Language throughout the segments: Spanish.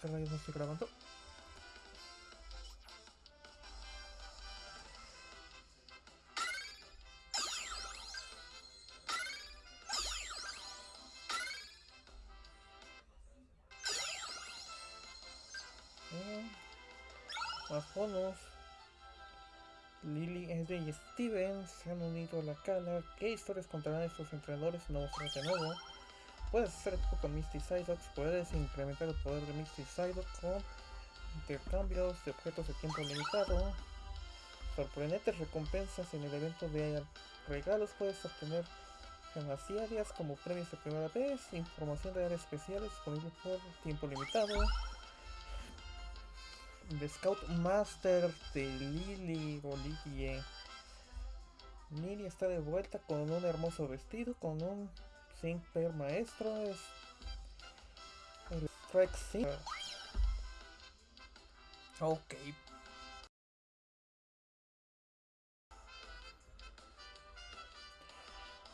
¿Qué rayos no estoy grabando? Eh, Más bonos. Lily, Ed y Steven se han unido a la cala. ¿Qué historias contarán estos entrenadores? No mostrarán de nuevo. Puedes hacer equipo con Misty Psyduck. Puedes incrementar el poder de Misty Psyduck con intercambios de objetos de tiempo limitado. Sorprendentes recompensas en el evento de regalos. Puedes obtener gemas como premios de primera vez. Información de áreas especiales disponible por tiempo limitado. The Scout Master de Lily o Lily. Lily está de vuelta con un hermoso vestido, con un Simper maestro. Es el Strike Sync. Ok.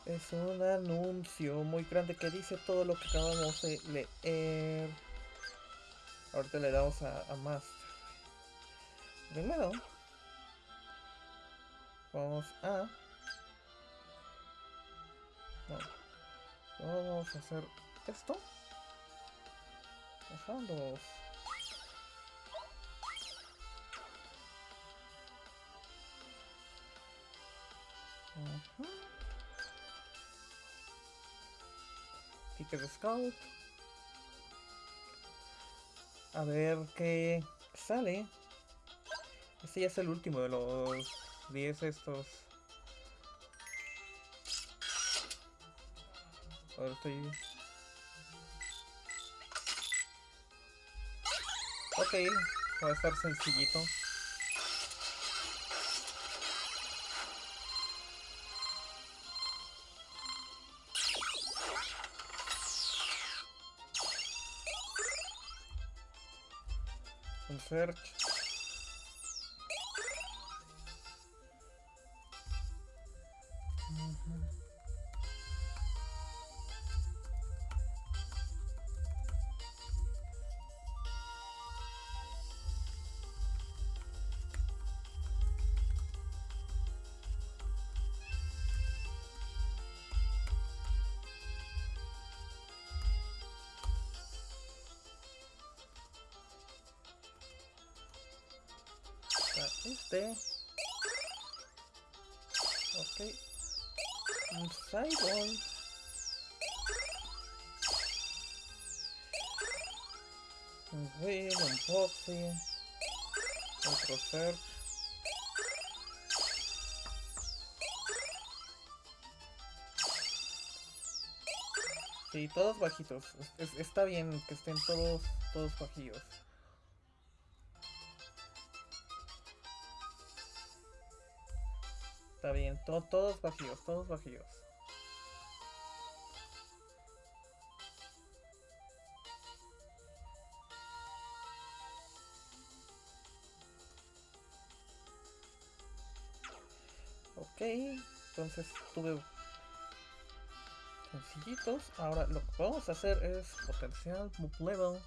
Es un anuncio muy grande que dice todo lo que acabamos de leer. Ahorita le damos a, a. Primero, vamos a... No. Vamos a hacer esto. Ajá. De Scout. A ver qué sale. Este ya es el último de los 10 estos. Ahora estoy... Ok, va a estar sencillito. Un search. Otro Search Sí, todos bajitos. Es, está bien que estén todos, todos bajillos. Está bien, to todos bajillos, todos bajillos. Ok, entonces tuve sencillitos. Ahora lo que vamos a hacer es potencial move level.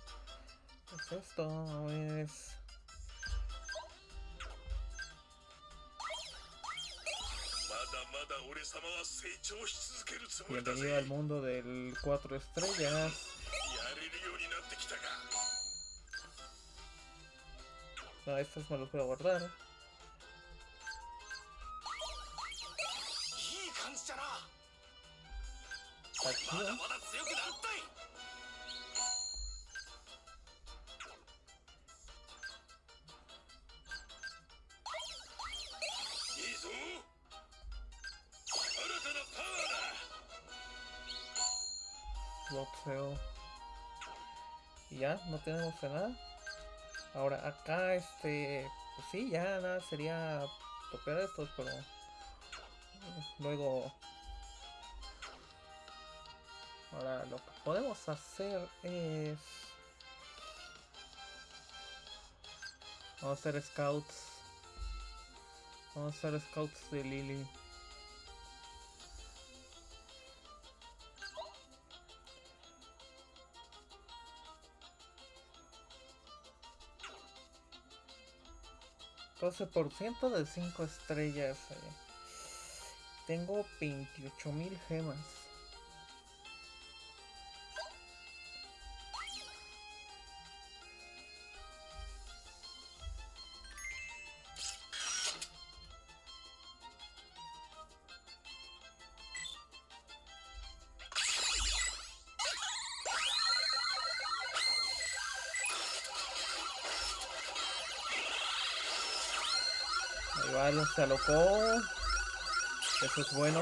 Es esto, es Bienvenido al mundo del 4 estrellas. No, estos me los voy guardar. Boxeo y ya no tenemos nada ahora acá este pues sí ya nada sería tocar estos pero luego Ahora lo que podemos hacer es... Vamos a hacer scouts. Vamos a hacer scouts de Lily. ciento de 5 estrellas. Eh. Tengo 28.000 gemas. Se. Eso es bueno.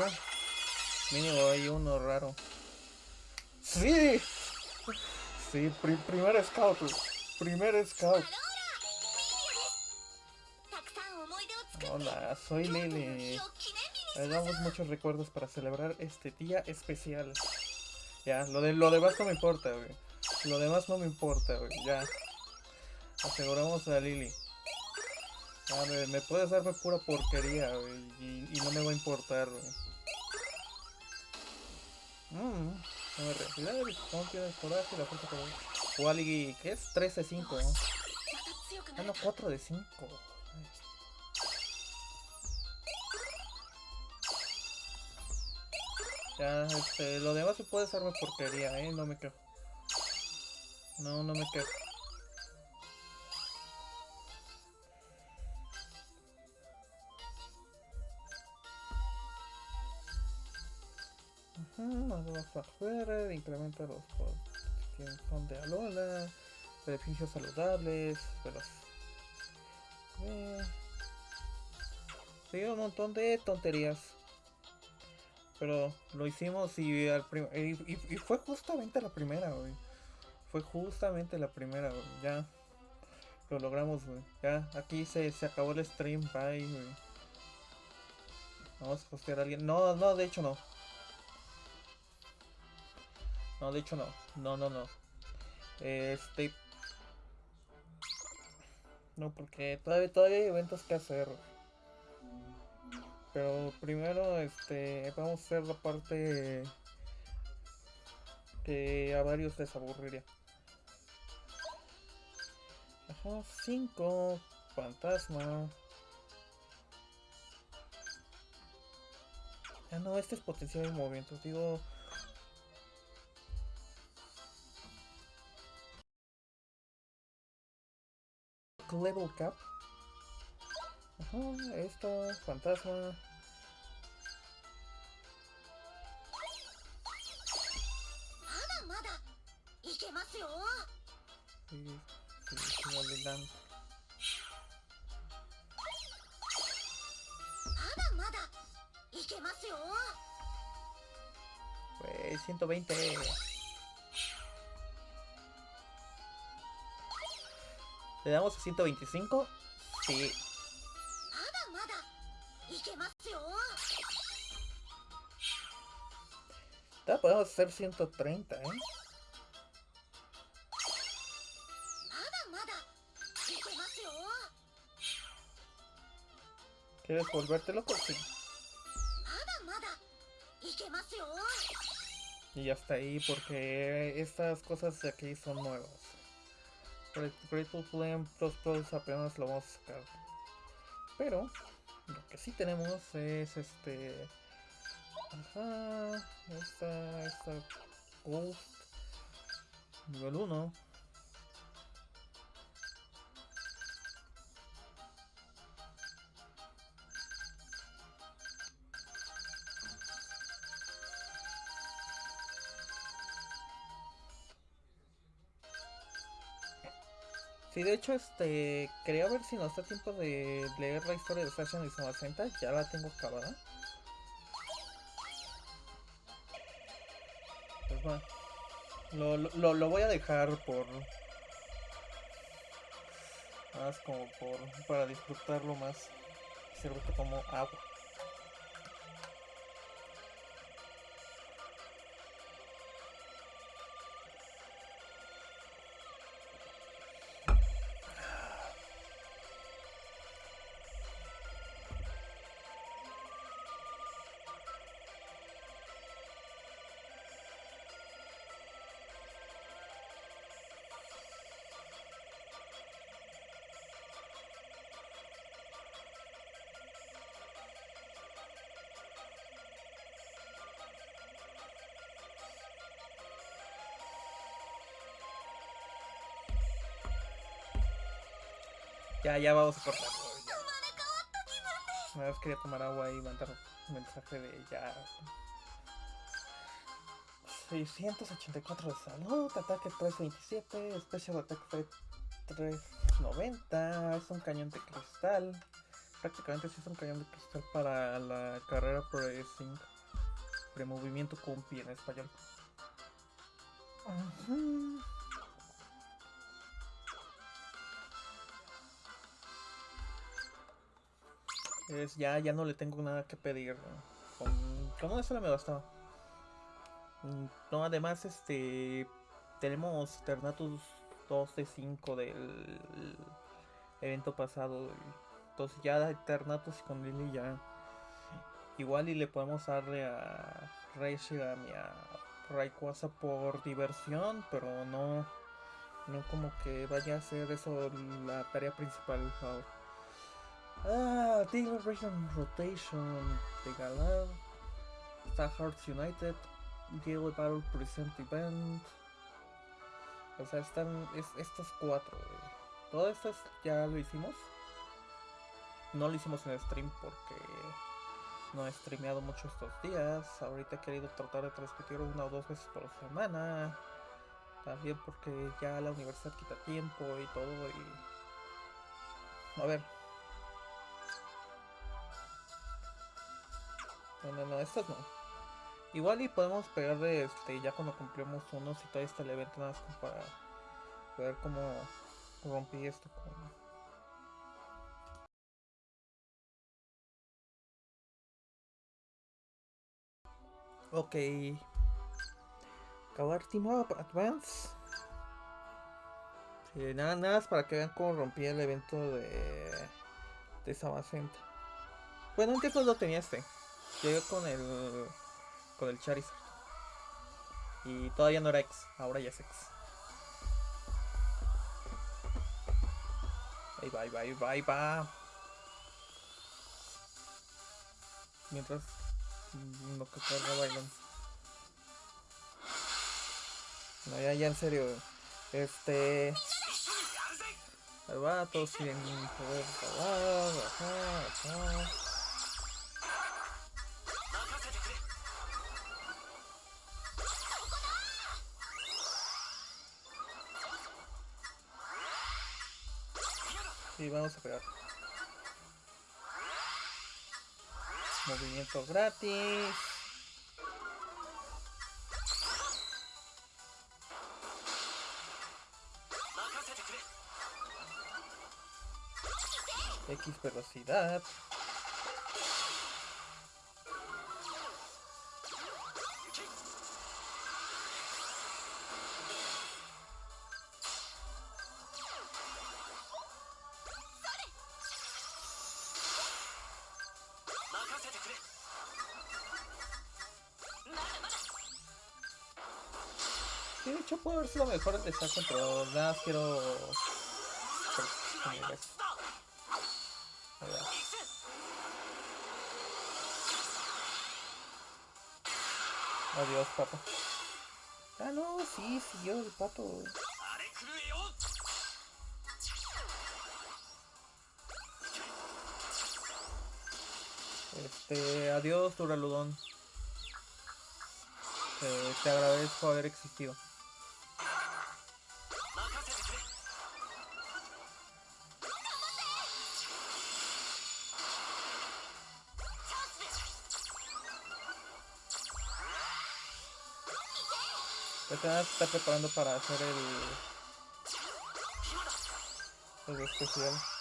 Mínimo hay uno raro. ¡Sí! Sí, pri primer scout. Primer scout. Hola, soy Lele. Hagamos muchos recuerdos para celebrar este día especial. Ya, lo de lo demás no me importa, güey. Lo demás no me importa, güey. Ya. Aseguramos a Lily. Ah, me, me, puedes darme pura porquería, güey, y, y, no me va a importar, güey. Mmm, no me realidad, el confía, el coraje, la fuerza que Waligi, ¿qué es? 3 de 5, ¿no? Ah, no, 4 de 5. Ya, este, lo demás se puede hacerme porquería, eh, no me quejo. No, no me quejo. Nos vamos afuera, incrementa los que son de Alola, beneficios saludables, los... Eh, sí, un montón de tonterías. Pero lo hicimos y, al y, y- fue justamente la primera, güey. Fue justamente la primera, güey. Ya lo logramos, güey. Ya, aquí se, se acabó el stream. Bye. Vamos a postear a alguien. No, no, de hecho no. No, de hecho no. No, no, no. Este. No, porque todavía, todavía hay eventos que hacer. Pero primero, este, vamos a hacer la parte que a varios les aburriría. Ajá, 5, fantasma. Ah, no, este es potencial de movimientos. Digo, Level Cap. Esto, fantasma. Sí, sí, no le dan. Pues 120. ¿Le damos a 125? Sí. Ya podemos hacer 130, ¿eh? ¿Quieres volverte loco? Sí. Y hasta ahí, porque estas cosas de aquí son nuevas. Grateful Flame Plus Plus apenas lo vamos a sacar. Pero lo que sí tenemos es este... Ajá, esta, esta Ghost nivel 1. Sí, de hecho, este, quería ver si nos da tiempo de leer la historia de Fashion y Samacenta, ya la tengo acabada. Pues bueno, lo, lo voy a dejar por... Más como por... para disfrutarlo más. Sirve como agua. Ya, ya vamos a cortar. Una vez quería tomar agua y mandar un mensaje de ya. 684 de salud, ataque 327, special attack fue 390, es un cañón de cristal. Prácticamente sí es un cañón de cristal para la carrera Pressing. De movimiento compi en español. Ujú. Es ya, ya no le tengo nada que pedir. Con, eso me bastaba. Mm, No, además, este. Tenemos Ternatus 2 de 5 del evento pasado. Entonces, ya Ternatus con Lily ya. Igual y le podemos darle a Reshiram y a Rayquaza por diversión, pero no. No como que vaya a ser eso la tarea principal ahora. Ah, Tigre Region Rotation de Galar. Star Hearts United. Diego Battle Present Event. O sea, están es, estos cuatro. güey. Todo esto es- ya lo hicimos. No lo hicimos en stream porque no he streameado mucho estos días. Ahorita he querido tratar de transmitir una o dos veces por semana. También porque ya la universidad quita tiempo y todo. Y. A ver. No, no, no, estos no. Igual y podemos pegarle este, ya cuando cumplimos unos y todavía está el evento nada más como para ver cómo rompí esto con. Ok. Acabar Team Advance. Nada, nada más para que vean cómo rompí el evento de. de Samacenta. Bueno, antes no lo tenía este. Llegué con el. con el Charizard. Y todavía no era X, ahora ya es X. Ahí va, ahí va, ahí va, ahí. Mientras mm, lo que carga bailan. No, ya, ya en serio. Este. Ahí va, todos siguen poder bajar, Y vamos a pegar. Movimiento gratis. X velocidad. Sí, puede haber sido mejor el de Saco, pero nada más quiero... Adiós, pato. Ah, no, sí, siguió el pato. Este, adiós, Duraludón. Eh, te agradezco haber existido. Se está preparando para hacer el... El especial.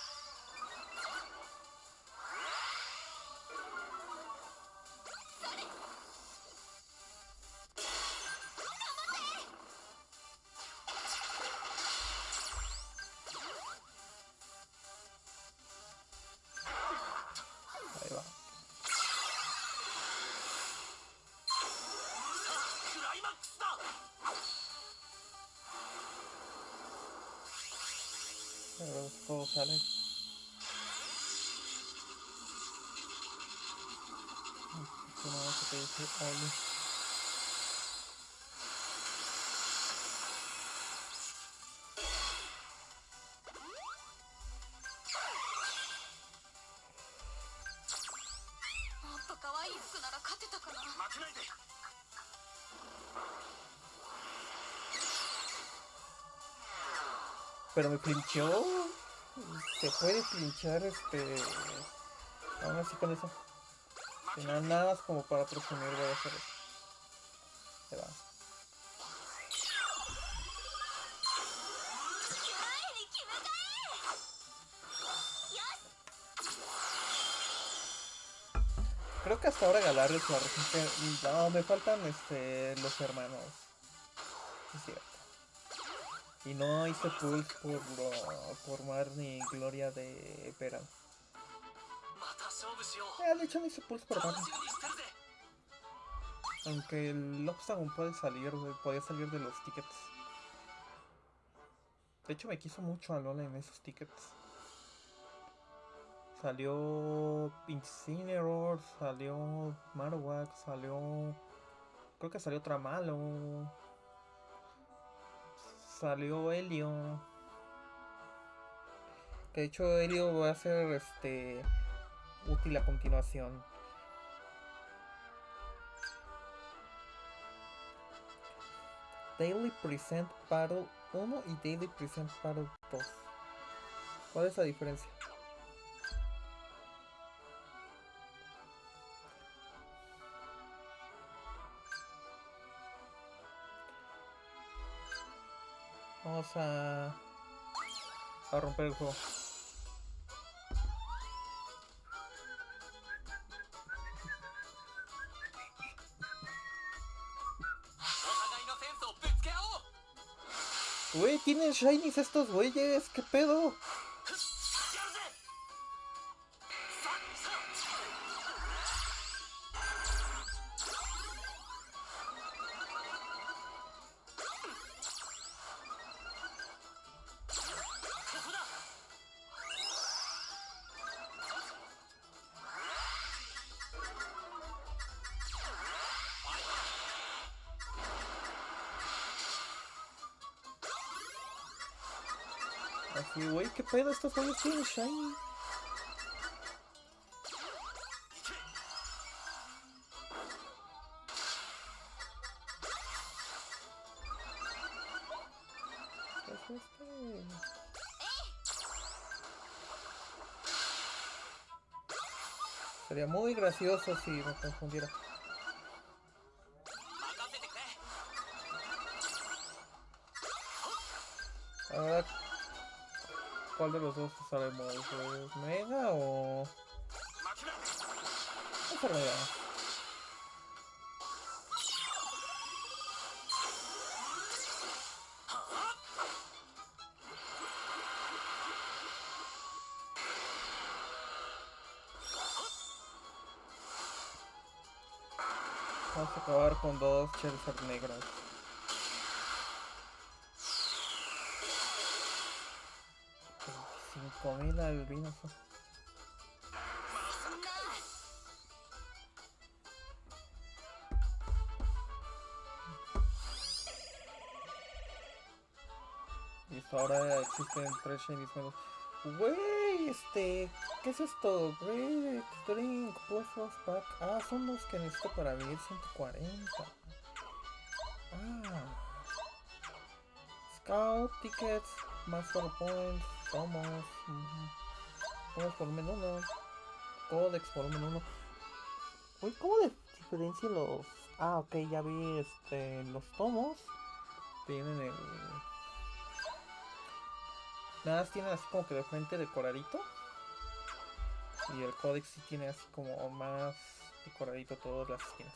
Pero me pinchó. Se puede pinchar este. Aún así con eso. Si no, nada más como para presumir voy a hacer eso. Se va. Creo que hasta ahora Galar es la No, me faltan este, los hermanos. Es. Y no hice pull por, por Mar ni Gloria de Pera. Eh, de hecho no hice pulse por Mar. Aunque el Lobstagon puede salir, Podía salir de los tickets. De hecho me quiso mucho a Lola en esos tickets. Salió Incineroar, salió Marowak, salió... Creo que salió Tramalo. Salió Helio. Que de hecho Helio va a ser este útil a continuación. Daily Present Battle 1 y Daily Present Battle 2. ¿Cuál es la diferencia? a, romper el juego. Güey, tienen shinies estos güeyes, ¿qué pedo? Pedo? Estos güeyes tienen shiny. ¿Qué es este? Sería muy gracioso si me confundiera. cuál de los dos te sale más. ¿Es ¿Mega o...? Vamos a acabar con dos Charizard Negras. comida y bebidas. Listo, ahora existen tres shinies nuevos. Wey, este, ¿qué es esto? Wey, drink, puestos pack. Ah, son los que necesito para vivir 140. Ah. Scout, tickets, master points tomos. ujú. Tomos volumen 1. Codex volumen 1. Uy, ¿cómo de- diferencio los...? Ah, ok, ya vi este, los tomos. Tienen el... Nada más tienen así como que de frente decoradito. Y el códex sí tiene así como más decoradito todas las esquinas.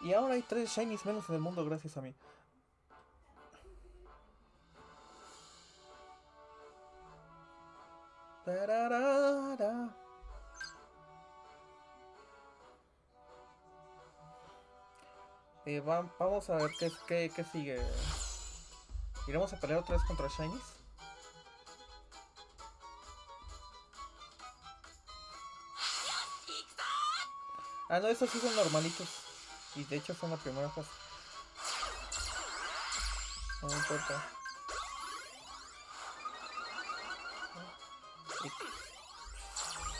Y ahora hay tres shinies menos en el mundo gracias a mí. Tararara. Eh, va- vamos a ver qué, qué, qué sigue. ¿Iremos a pelear otra vez contra Shinies? Ah, no, esos sí son normalitos. Y de hecho son la primera fase. No importa.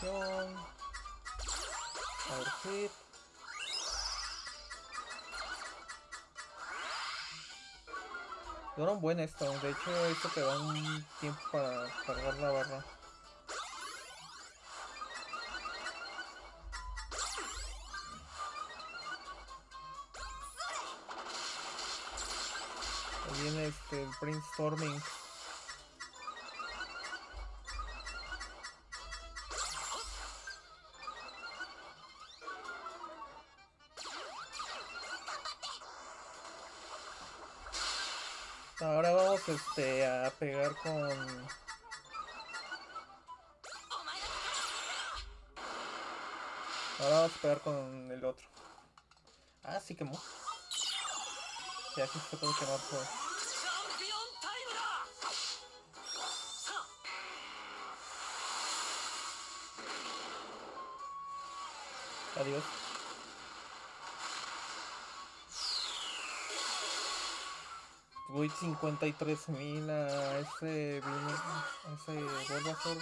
Acción. Power hit. Dura un buen esto, de hecho esto te da un tiempo para cargar la barra. Ahí viene este el brainstorming. este, a pegar con... Ahora vamos a pegar con el otro. Ah, sí quemó. Y aquí se puede quemar por... Adiós. Voy 53 mil a ese vino, a ese ser.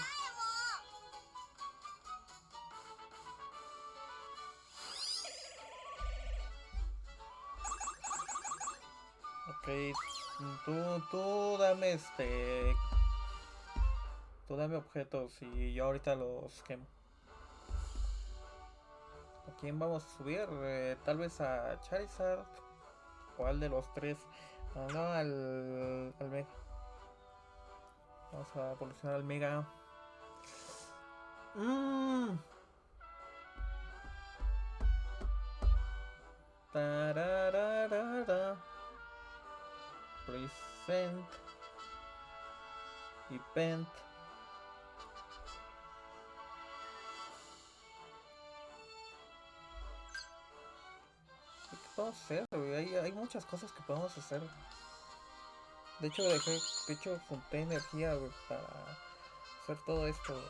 Ok, tú, tú dame este, tú dame objetos y yo ahorita los quemo. ¿A quién vamos a subir? Eh, tal vez a Charizard. ¿Cuál de los tres? No, no, al, Mega. Vamos a evolucionar al Mega. Mm. Tarararara. Present. Event. ¿Qué podemos hacer? güey? Hay, hay muchas cosas que podemos hacer. De hecho, dejé, de hecho, junté energía para hacer todo esto.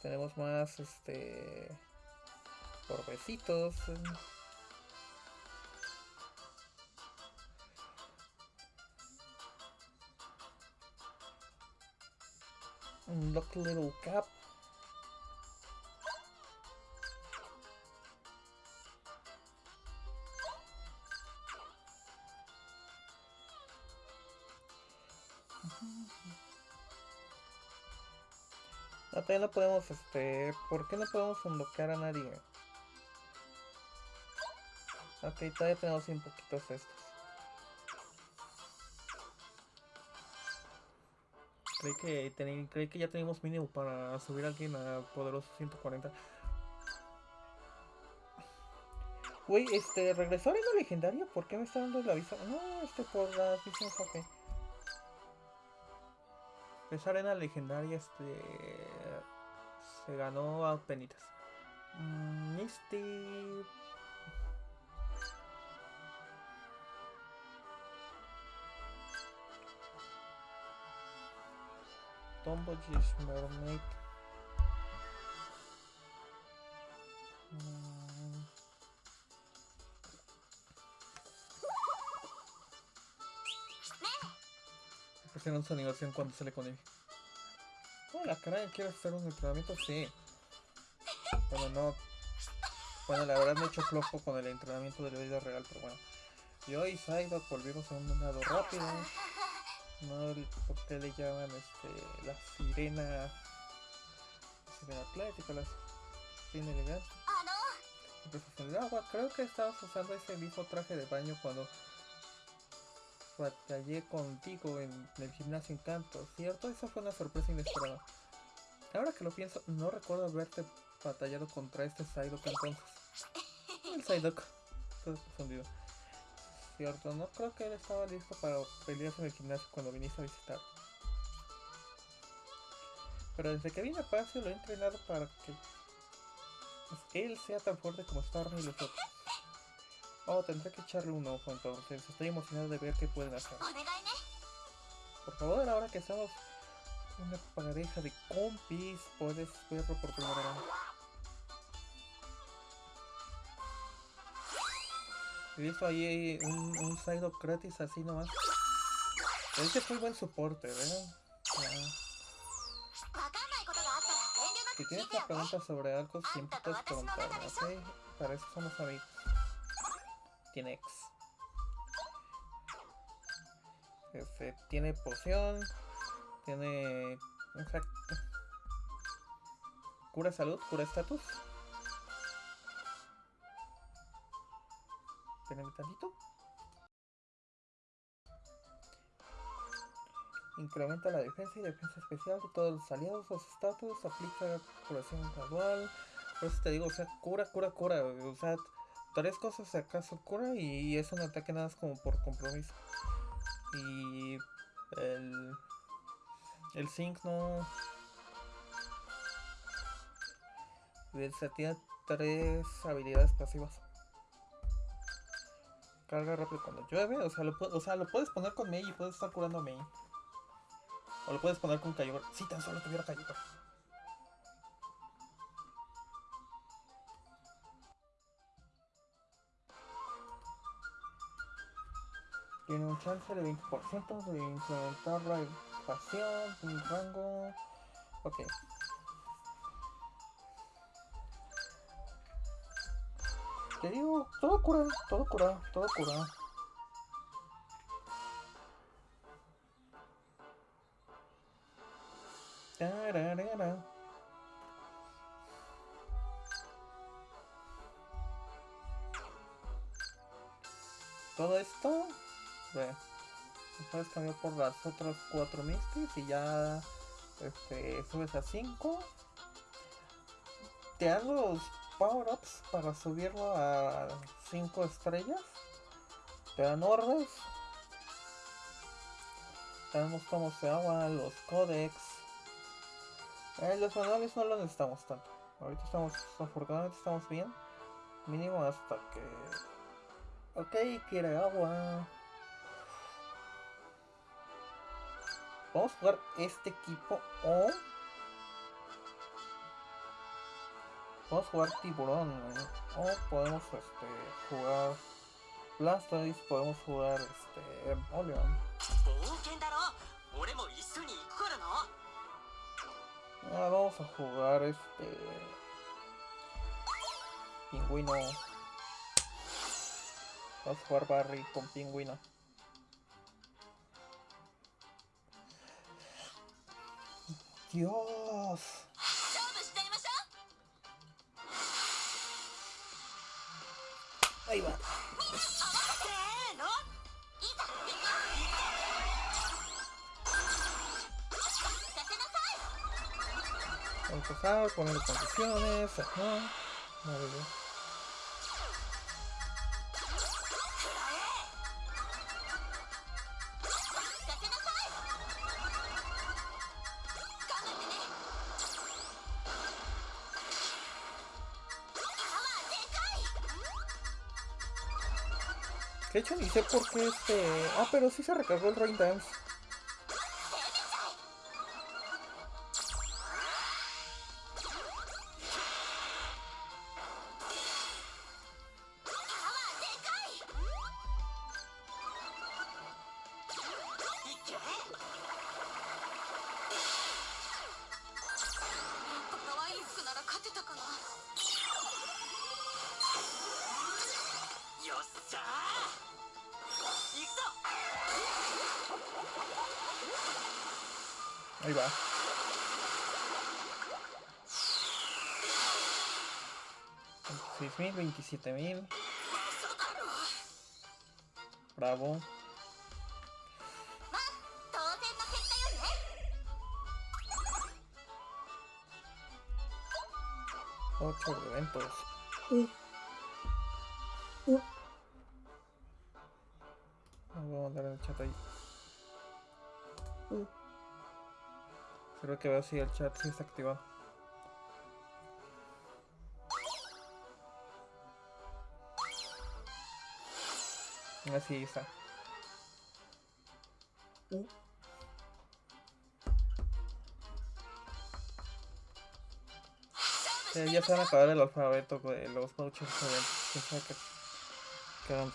Tenemos más, este, orbecitos. eh. Unlock little cap. No, podemos, este... ¿Por qué no podemos unlockar a nadie? Ok, todavía tenemos un poquitos estos. Creí que, teni- creí que ya teníamos mínimo para subir a alguien a poderoso 140. Güey, este, ¿regresó Arena Legendaria? ¿Por qué me está dando el aviso? No, este, por las visiones, ok. Esa arena legendaria, este. Se ganó a penitas. Mm, Misty. Tombogish Mermaid. Mm. Presionan su animación cuando sale con él. Oh, la cara quiere hacer un entrenamiento, sí. Bueno, no. Bueno, la verdad me he hecho flojo con el entrenamiento de la vida real, pero bueno. Yo y Psyduck volvimos a un lado rápido. No por qué le llaman este la sirena. La sirena atlética, la sirena elegante. あの Empiezas en el agua. Creo que estabas usando ese mismo traje de baño cuando batallé contigo en el gimnasio Encanto, ¿cierto? Esa fue una sorpresa inesperada. Ahora que lo pienso, no recuerdo haberte batallado contra este Psyduck entonces. El Psyduck. Estoy confundido. Cierto, no creo que él estaba listo para pelearse en el gimnasio cuando viniste a visitar. Pero desde que vine a Palacio lo he entrenado para que pues, él sea tan fuerte como Storm y los otros. Oh, tendré que echarle un ojo. Estoy emocionado de ver qué pueden hacer. Por favor, ahora que somos una pareja de compis, puedes verlo por primera vez. Ahí un, un side up gratis así nomás. Este es muy buen soporte, ¿verdad? Si tienes una pregunta sobre algo, siempre puedes preguntarme, ¿ok? Para eso somos amigos. Tiene ex. Este, tiene poción. Tiene... Cura salud, cura estatus. Espérenme tantito. Incrementa la defensa y defensa especial de todos los aliados. Los estatus. Aplica curación gradual. Por eso te digo, o sea, cura, cura, cura. O tres cosas acaso cura y es un ataque nada más como por compromiso. Y el, el Zinc no... Se tiene tres habilidades pasivas. Carga rápido cuando llueve, o sea, lo, o sea, lo puedes poner con Mei y puedes estar curando a Mei. O lo puedes poner con Kyogre. Si tan solo tuviera Kyogre. Tiene un chance de 20% de incrementar la evasión, un rango. Ok. Te digo, todo cura, todo cura, todo cura. Tararara. Todo esto, ve, puedes cambiar por las otras cuatro Misties y ya este, subes a 5. Te dan los power-ups para subirlo a 5 estrellas. Te dan orbes. Tenemos como se agua, los codex. Eh, los manuales no los necesitamos tanto. Ahorita estamos, afortunadamente estamos bien. Mínimo hasta que... Ok, quiere agua. Vamos a jugar este equipo o... Podemos jugar tiburón. O podemos este, jugar Blastoise, podemos jugar este Empoleon. Ah, vamos a jugar este... Pingüino. Vamos a jugar Barry con Pingüino. Dios. Ahí va. Vamos a pasar, poner condiciones, ajá. Vale. De hecho, ni sé por qué este. Ah, pero sí se recargó el Rain Dance. 3.000, 27.000. Bravo. Ocho eventos. Uh. Uh. Vamos a mandar el chat ahí. Uh. Creo que veo si el chat sí está activado. Así está. Eh, ya se van a acabar el alfabeto de los vouchers de eventos. Quién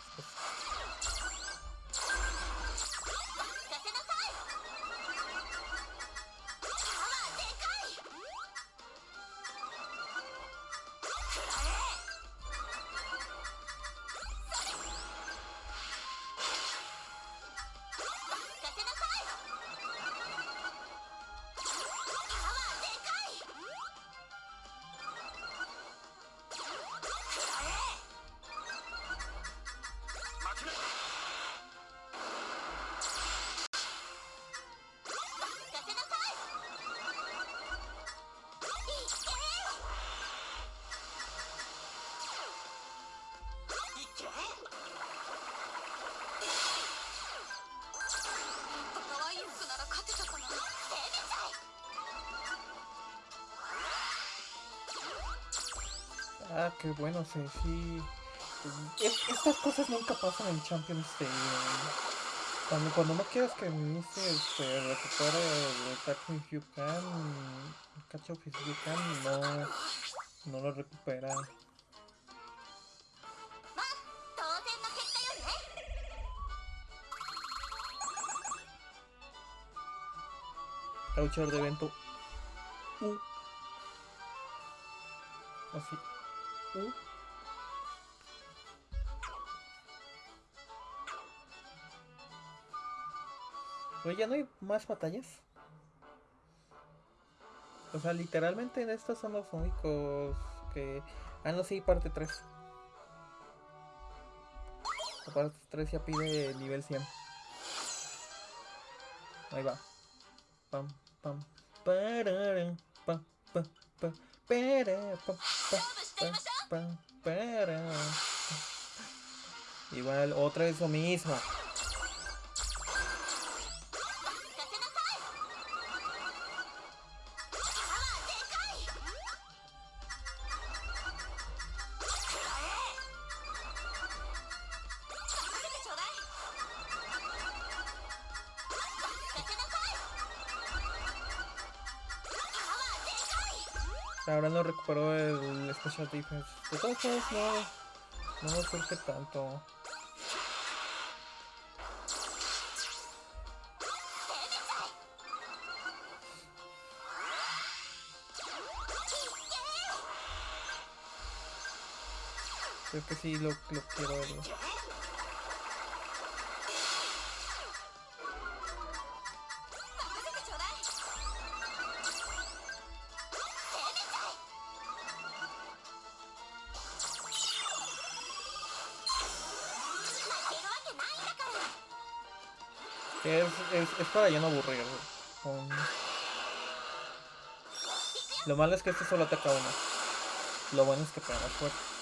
buenos en sí. Estas cosas nunca pasan en Champions League. Cuando, no quieres que Minister se recupere el Tackling Hugh Can, Catch of Hugh Can no, no lo recupera. Luchador de evento U. Uh. Así. U. Oye, ¿ya no hay más batallas? O sea, literalmente en estos son los únicos que... Ah, no, sí, parte 3. La parte 3 ya pide nivel 100. Ahí va. Pam, pam, pararam, pam, pam, pam, pam, pam, pam, pam. Igual, otra vez lo mismo. No, no nos surge tanto. Creo que sí lo, lo quiero ver. Es, para ya no aburrir. Lo malo es que este solo ataca uno. Lo bueno es que pega más fuerte.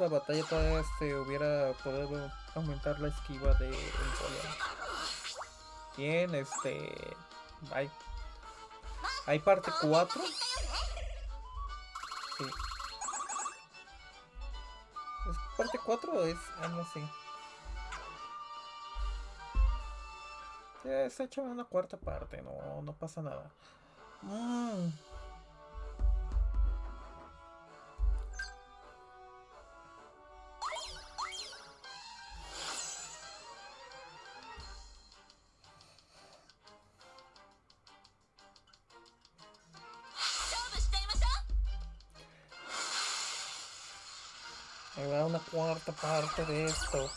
La batalla, todavía se hubiera podido aumentar la esquiva de el. Bien, este. Hay. Hay parte 4. Sí. ¿Es parte 4 o es.? Ah, no sé. Ya se ha hecho una cuarta parte, no, no pasa nada. Mm. Cuarta parte de esto.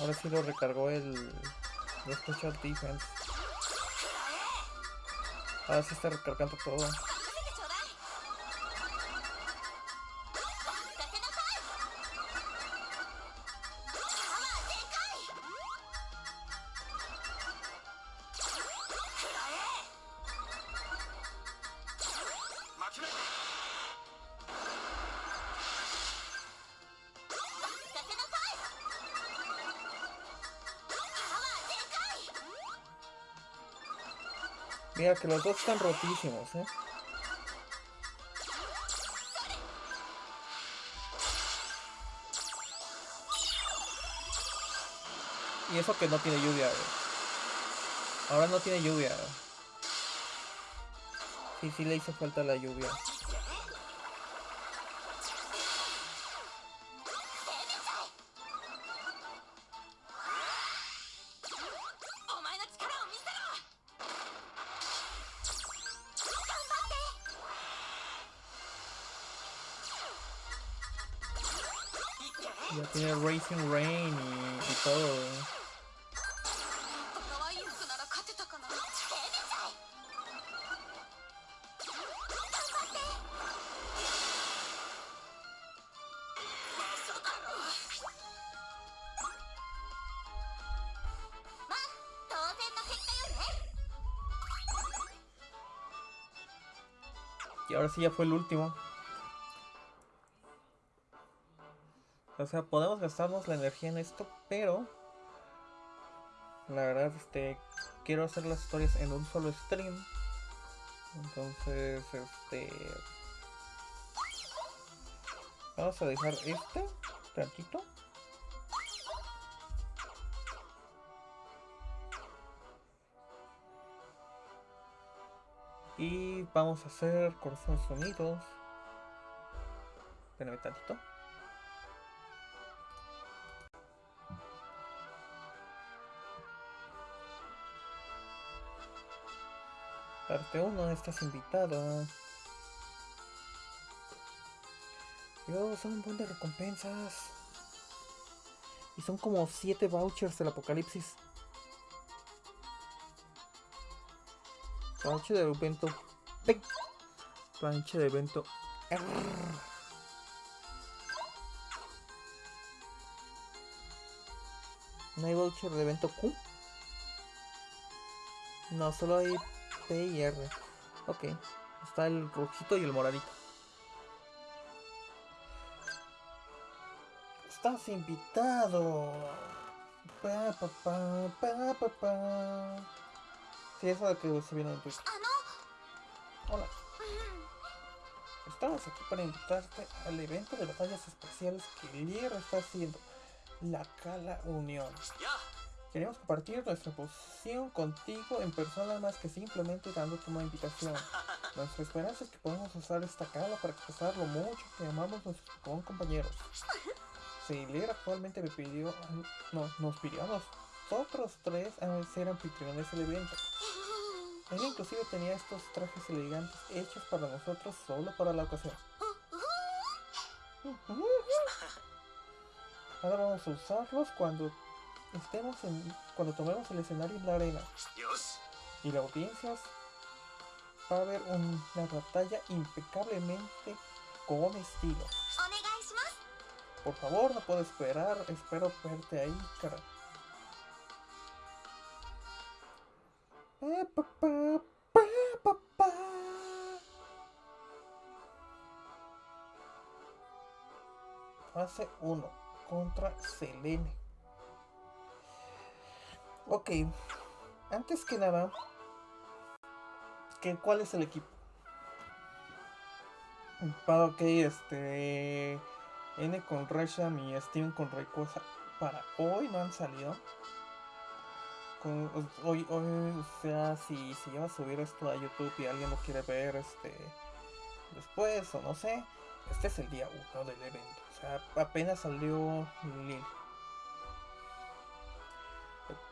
Ahora sí lo recargó el, el Special Defense. Ahora sí está recargando todo. Que los dos están rotísimos, eh. Y eso que no tiene lluvia. eh. Ahora no tiene lluvia. Sí, sí le hizo falta la lluvia. Ya tiene Racing Rain y, y todo. ¿eh? Y ahora sí ya fue el último. O sea, podemos gastarnos la energía en esto, pero... La verdad, este... Quiero hacer las historias en un solo stream. Entonces, este... Vamos a dejar este tantito. Y vamos a hacer corazones unidos. Espérame tantito. Parte 1, estás invitado. Dios, son un buen de recompensas. Y son como 7 vouchers del apocalipsis. Planche de evento. P. Planche de evento. ¿No hay voucher de evento Q? No, solo hay Y R. Ok. Está el rojito y el moradito. Estás invitado. Pa, pa, pa, pa, pa, pa. Sí, eso de que se viene en の Hola. Estamos aquí para invitarte al evento de batallas especiales que Lier está haciendo. La Cala Unión. や Queremos compartir nuestra posición contigo en persona más que simplemente dándote una invitación. Nuestra esperanza es que podamos usar esta cala para expresar lo mucho que amamos nuestros Pokémon compañeros. Si Lier actualmente me pidió, no, nos pidió a nosotros tres a ser anfitriones del evento. Ella inclusive tenía estos trajes elegantes hechos para nosotros solo para la ocasión. Ahora vamos a usarlos cuando estemos en, cuando tomemos el escenario en la arena y la audiencia va a haber una batalla impecablemente con estilo. Por favor, no puedo esperar, espero verte ahí, cara. Eh, Fase 1 contra Selene. Ok, antes que nada, ¿qué, ¿cuál es el equipo? Pa- Ok, este. N con Resham y Steven con Rayquaza para hoy no han salido. Con- hoy, hoy, o sea, si se lleva a subir esto a YouTube y alguien lo quiere ver este después o no sé, este es el día 1 del evento. O sea, apenas salió Lil.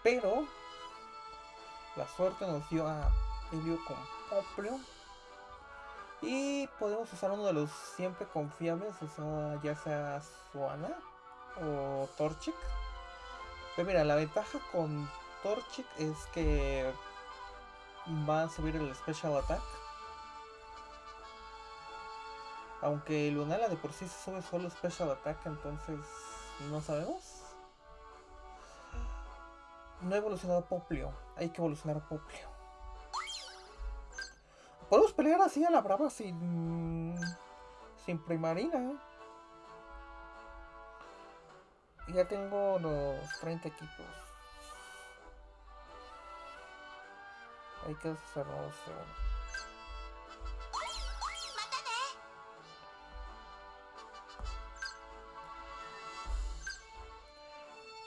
Pero la suerte nos dio a Helio con Poplio. Y podemos usar uno de los siempre confiables, o sea, ya sea Suana o Torchic. Pero mira, la ventaja con Torchic es que va a subir el Special Attack. Aunque Lunala de por sí se sube solo Special Attack, entonces no sabemos. No ha evolucionado Poplio. Hay que evolucionar Poplio. Podemos pelear así a la brava sin... Sin primarina. Ya tengo los 30 equipos. Hay que hacerlo.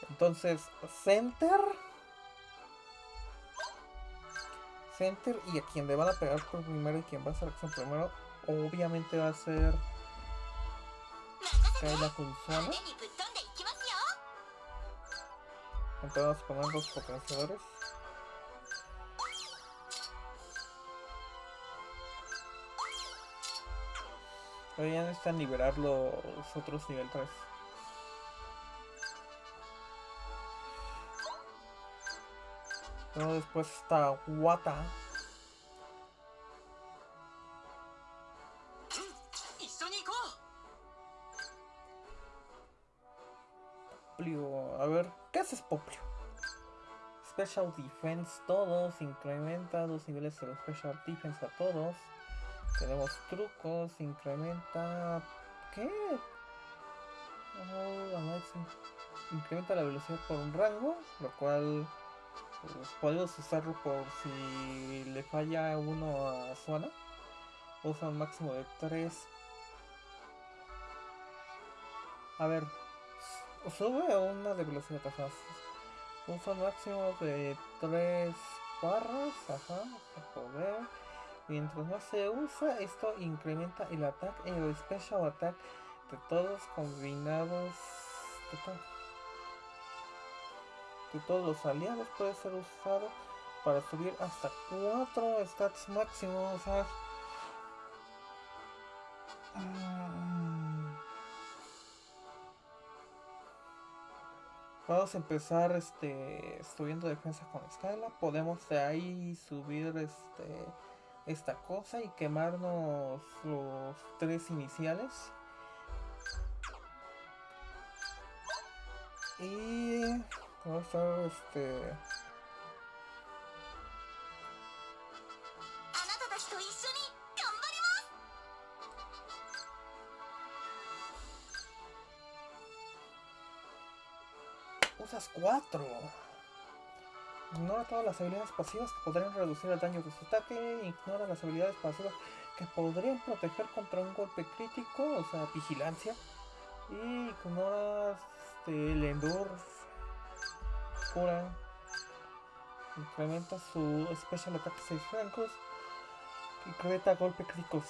Entonces, Center. Center y a quien le van a pegar por primero y quien va a hacer acción primero, obviamente va a ser la Kunzona. Entonces vamos a poner los potenciadores. Todavía necesitan liberar los otros nivel 3. Luego después está Wata. Poplio. A ver, ¿qué haces Poplio? Special Defense todos, incrementa los niveles de los Special Defense a todos. Tenemos trucos, incrementa... ¿Qué? Oh, incrementa la velocidad por un rango, lo cual podemos usarlo por si le falla uno a zona. Usa un máximo de 3. A ver, sube una de velocidad, ajá. Usa un máximo de 3 barras, ajá, poder. Mientras más se usa, esto incrementa el ataque, el special attack de todos combinados. De, to de todos los aliados puede ser usado para subir hasta 4 stats máximos. O sea, Vamos a empezar este subiendo defensa con escala. Podemos de ahí subir este esta cosa y quemarnos los tres iniciales. Y vamos a estar este usas 4. Ignora todas las habilidades pasivas que podrían reducir el daño de su ataque. Ignora las habilidades pasivas que podrían proteger contra un golpe crítico, o sea, vigilancia. Y ignora este, el Endure. Incrementa su Special Attack 6 francos. Incrementa golpe críticos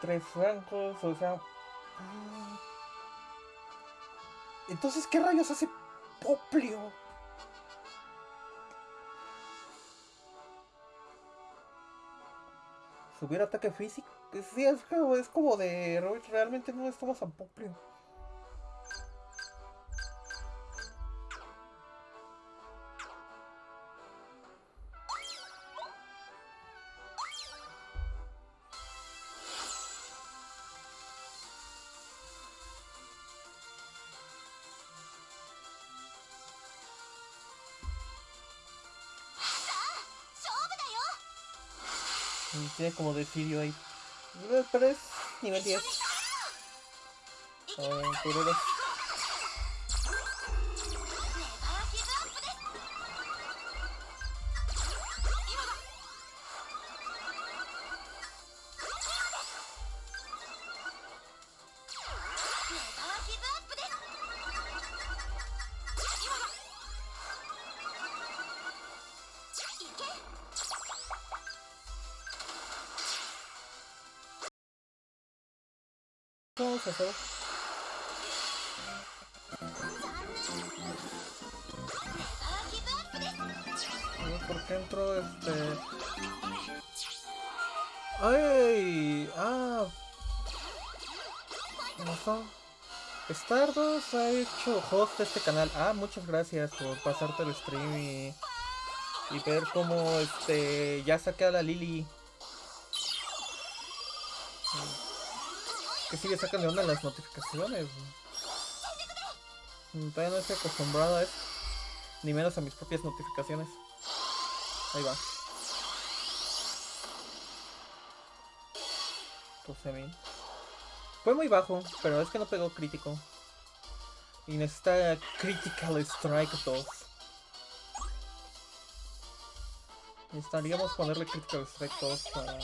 3 francos, o sea... Mm. Entonces, ¿qué rayos hace Poplio? subir ataque físico. Sí, es, es como de realmente no estamos tan Poplio. Tiene como de Sirio ahí. Pero es nivel 10. Aventureros. A hacer. ¿Por qué este...? ¡Ay! ¡Ah! ¿Cómo Stardust ha hecho host de este canal. Ah, muchas gracias por pasarte el stream y, y ver cómo este ya saqué a la Lily. Que sigue sacando de onda las notificaciones. Todavía no estoy acostumbrado a eso. Ni menos a mis propias notificaciones. Ahí va. 12.000. Fue muy bajo, pero es que no pegó crítico. Y necesita Critical Strike 2. Necesitaríamos ponerle Critical Strike 2 para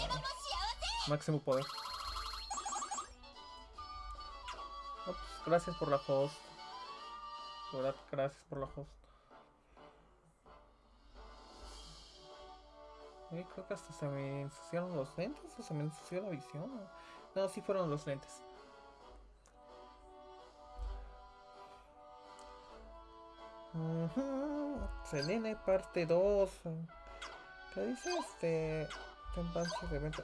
máximo poder. Gracias por la host. gracias por la host. creo que hasta se me ensuciaron los lentes o se me ensució la visión. No, sí fueron los lentes. Selene parte 2. ¿Qué dice este? Tempancia de venta.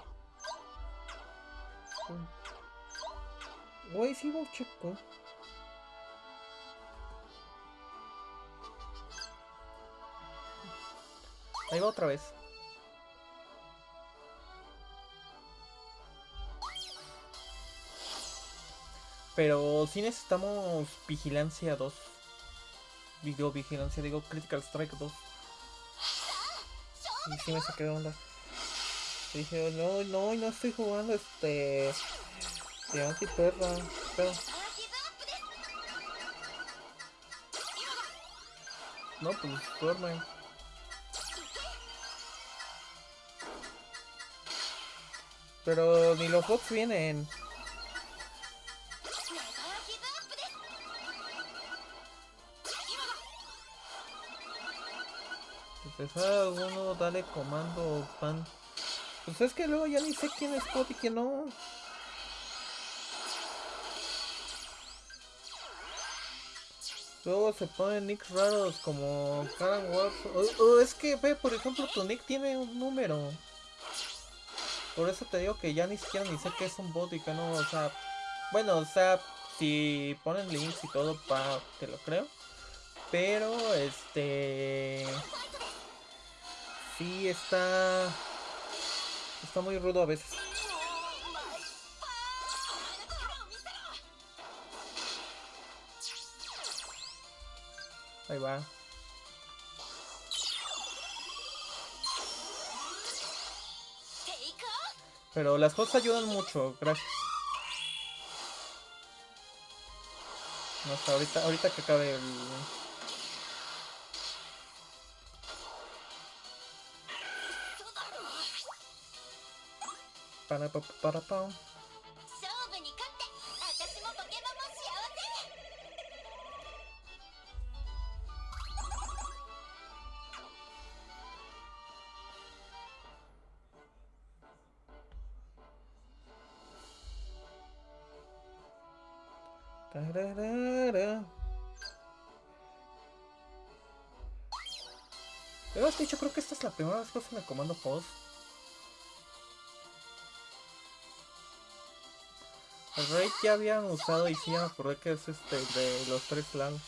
Sí, checo. Ahí va otra vez. Pero si necesitamos vigilancia 2. Digo vigilancia, digo Critical Strike 2. Y si me saqué de onda. Dije, no, no, no estoy jugando este... Anti perra, perra. No, pues duerme. Pero ni los bots vienen. Pues, Empezar alguno, dale comando, pan. Pues es que luego ya ni sé quién es bot y quién no. Luego se ponen nicks raros como Karen. O, o es que ve, por ejemplo, tu nick tiene un número. Por eso te digo que ya ni siquiera ni sé qué es un bot y que no, o sea. Bueno, o sea, si ponen links y todo, pa, te lo creo. Pero, este. Sí, está. Está muy rudo a veces. Ahí va. Pero las cosas ayudan mucho, gracias. No, hasta ahorita, ahorita que acabe el. Para pa para pa. Pero dicho, creo que esta es la primera vez que uso el comando post. El rey ya habían usado y sí me acordé que es este de los tres clans.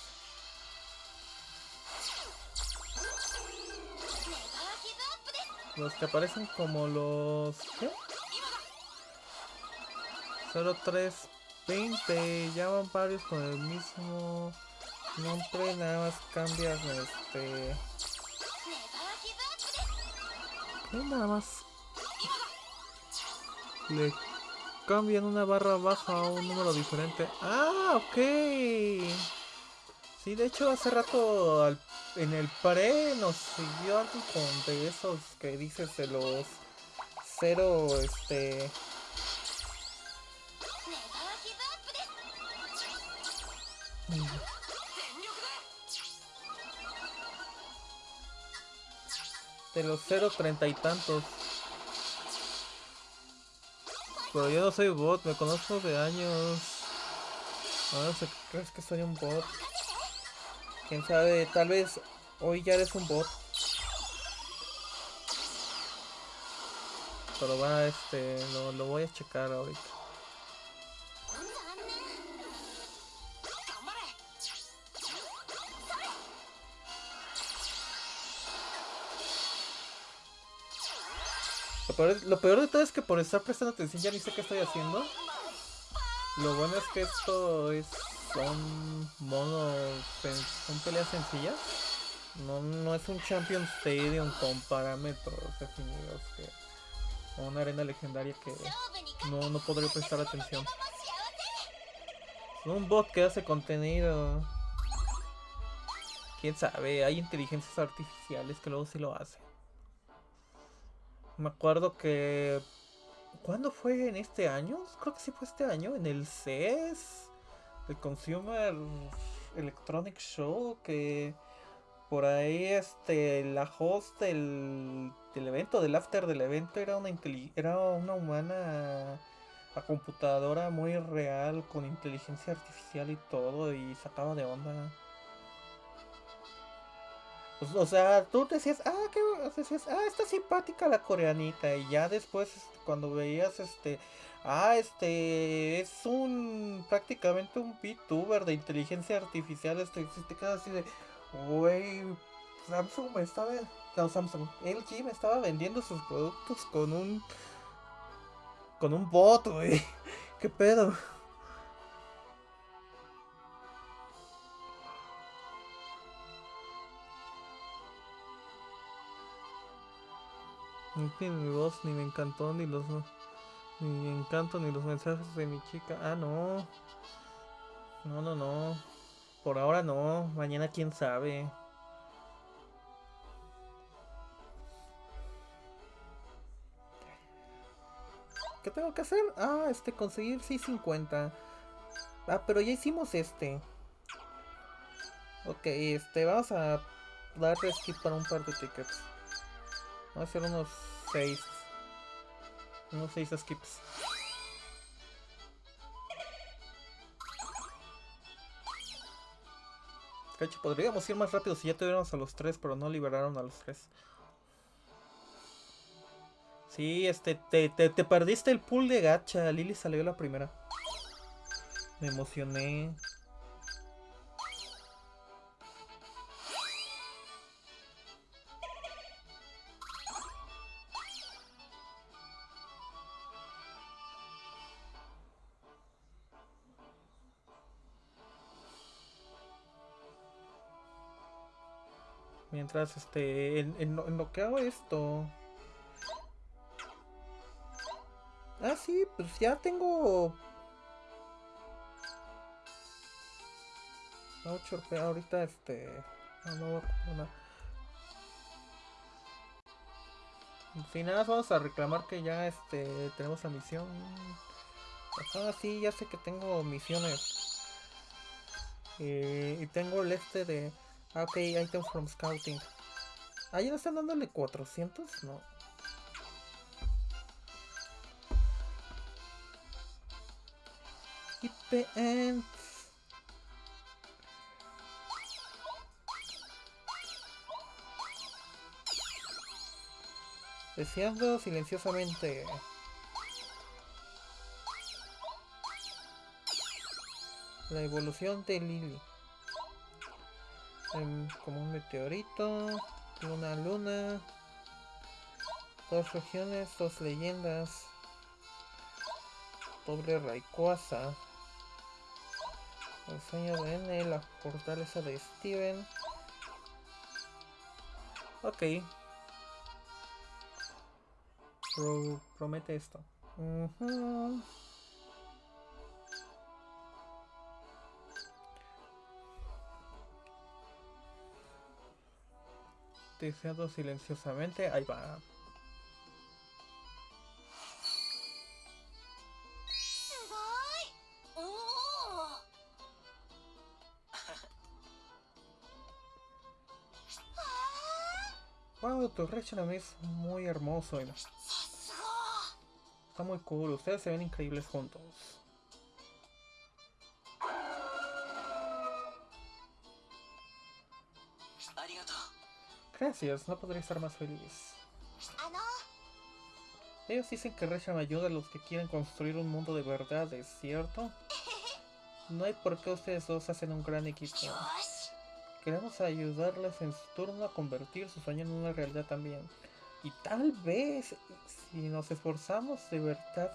Los que aparecen como los... ¿Qué? Solo tres 20. Ya van varios con el mismo nombre, nada más cambias este... Nada más le cambian una barra baja a un número diferente. Ah, ok. Sí, de hecho hace rato en el pre nos siguió algo con de esos que dices de los cero, este, De los cero treinta y tantos. Pero yo no soy bot, me conozco de años. Ahora se crees que soy un bot. Quién sabe, tal vez hoy ya eres un bot. Pero va, este, lo, lo voy a checar ahorita. lo peor de todo es que por estar prestando atención ya ni sé qué estoy haciendo. Lo bueno es que esto es, son monos, son peleas sencillas. No, no es un Champion Stadium con parámetros definidos que una arena legendaria que no, no podría prestar atención. Un bot que hace contenido. Quién sabe, hay inteligencias artificiales que luego sí lo hacen. Me acuerdo que. ¿Cuándo fue en este año? Creo que sí fue este año, en el CES, el Consumer Electronic Show, que por ahí este la host del, del evento, del after del evento, era una era una humana a computadora muy real, con inteligencia artificial y todo, y sacaba de onda. O, o sea, tú decías, ah, qué, decías, ah, está simpática la coreanita, y ya después, este, cuando veías, este, ah, este, es un, prácticamente un VTuber de inteligencia artificial, este, te quedas así de, güey, Samsung me estaba, no, Samsung, LG me estaba vendiendo sus productos con un, con un bot, güey, qué pedo. Ni mi voz, ni me encantó, ni los ni encanto, ni los mensajes de mi chica. Ah, no. No, no, no. Por ahora no. Mañana quién sabe. ¿Qué tengo que hacer? Ah, este, conseguir 650. Ah, pero ya hicimos este. Ok, este, vamos a darle skip para un par de tickets. Vamos a hacer unos 6. Unos 6 skips. Cacho, podríamos ir más rápido si ya tuviéramos a los 3, pero no liberaron a los 3. Sí, este, te, te, te perdiste el pool de gacha. Lily salió la primera. Me emocioné. Mientras, este, en, lo- que hago esto... Ah, sí, pues ya tengo... No, ahorita, este... No, no comprar nada. Vamos a reclamar que ya, este, tenemos la misión. Ajá, sí, ya sé que tengo misiones. Eh, y tengo el este de... Ah, ok, item from scouting. Ah, ¿ya no están dándole 400? No. Deseando silenciosamente. La evolución de Lily. Como un meteorito. Luna luna. Dos regiones, dos leyendas. Doble Rayquaza. El sueño de N, la fortaleza de Steven. Ok. Pro- promete esto. silenciosamente. Ahí va. Oh. Wow, tu reacción es muy hermoso. Está muy cool, ustedes se ven increíbles juntos. Gracias, no podría estar más feliz. Ellos dicen que Resham ayuda a los que quieren construir un mundo de verdad, ¿es cierto? No hay por qué ustedes dos hacen un gran equipo. Queremos ayudarles en su turno a convertir su sueño en una realidad también. Y tal vez, si nos esforzamos de verdad,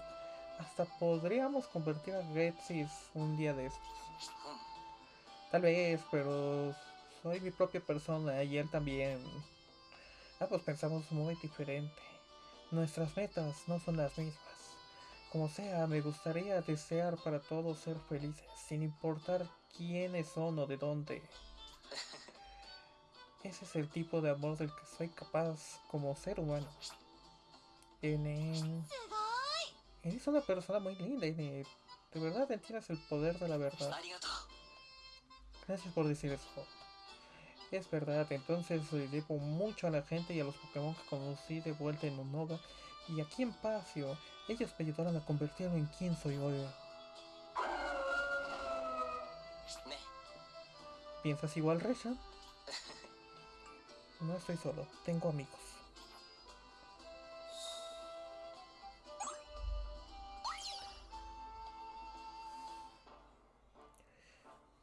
hasta podríamos convertir a Gretzis un día de estos. Tal vez, pero soy mi propia persona y él también. Ambos pensamos muy diferente. Nuestras metas no son las mismas. Como sea, me gustaría desear para todos ser felices, sin importar quiénes son o de dónde. Ese es el tipo de amor del que soy capaz como ser humano. N. Eh, eres una persona muy linda, N. De verdad entiendes el poder de la verdad. Gracias por decir eso. Es verdad, entonces debo mucho a la gente y a los Pokémon que conocí de vuelta en Unova y aquí en Pacio. Ellos me ayudaron a convertirme en quien soy hoy. ね ¿Piensas igual, Resha? No estoy solo, tengo amigos.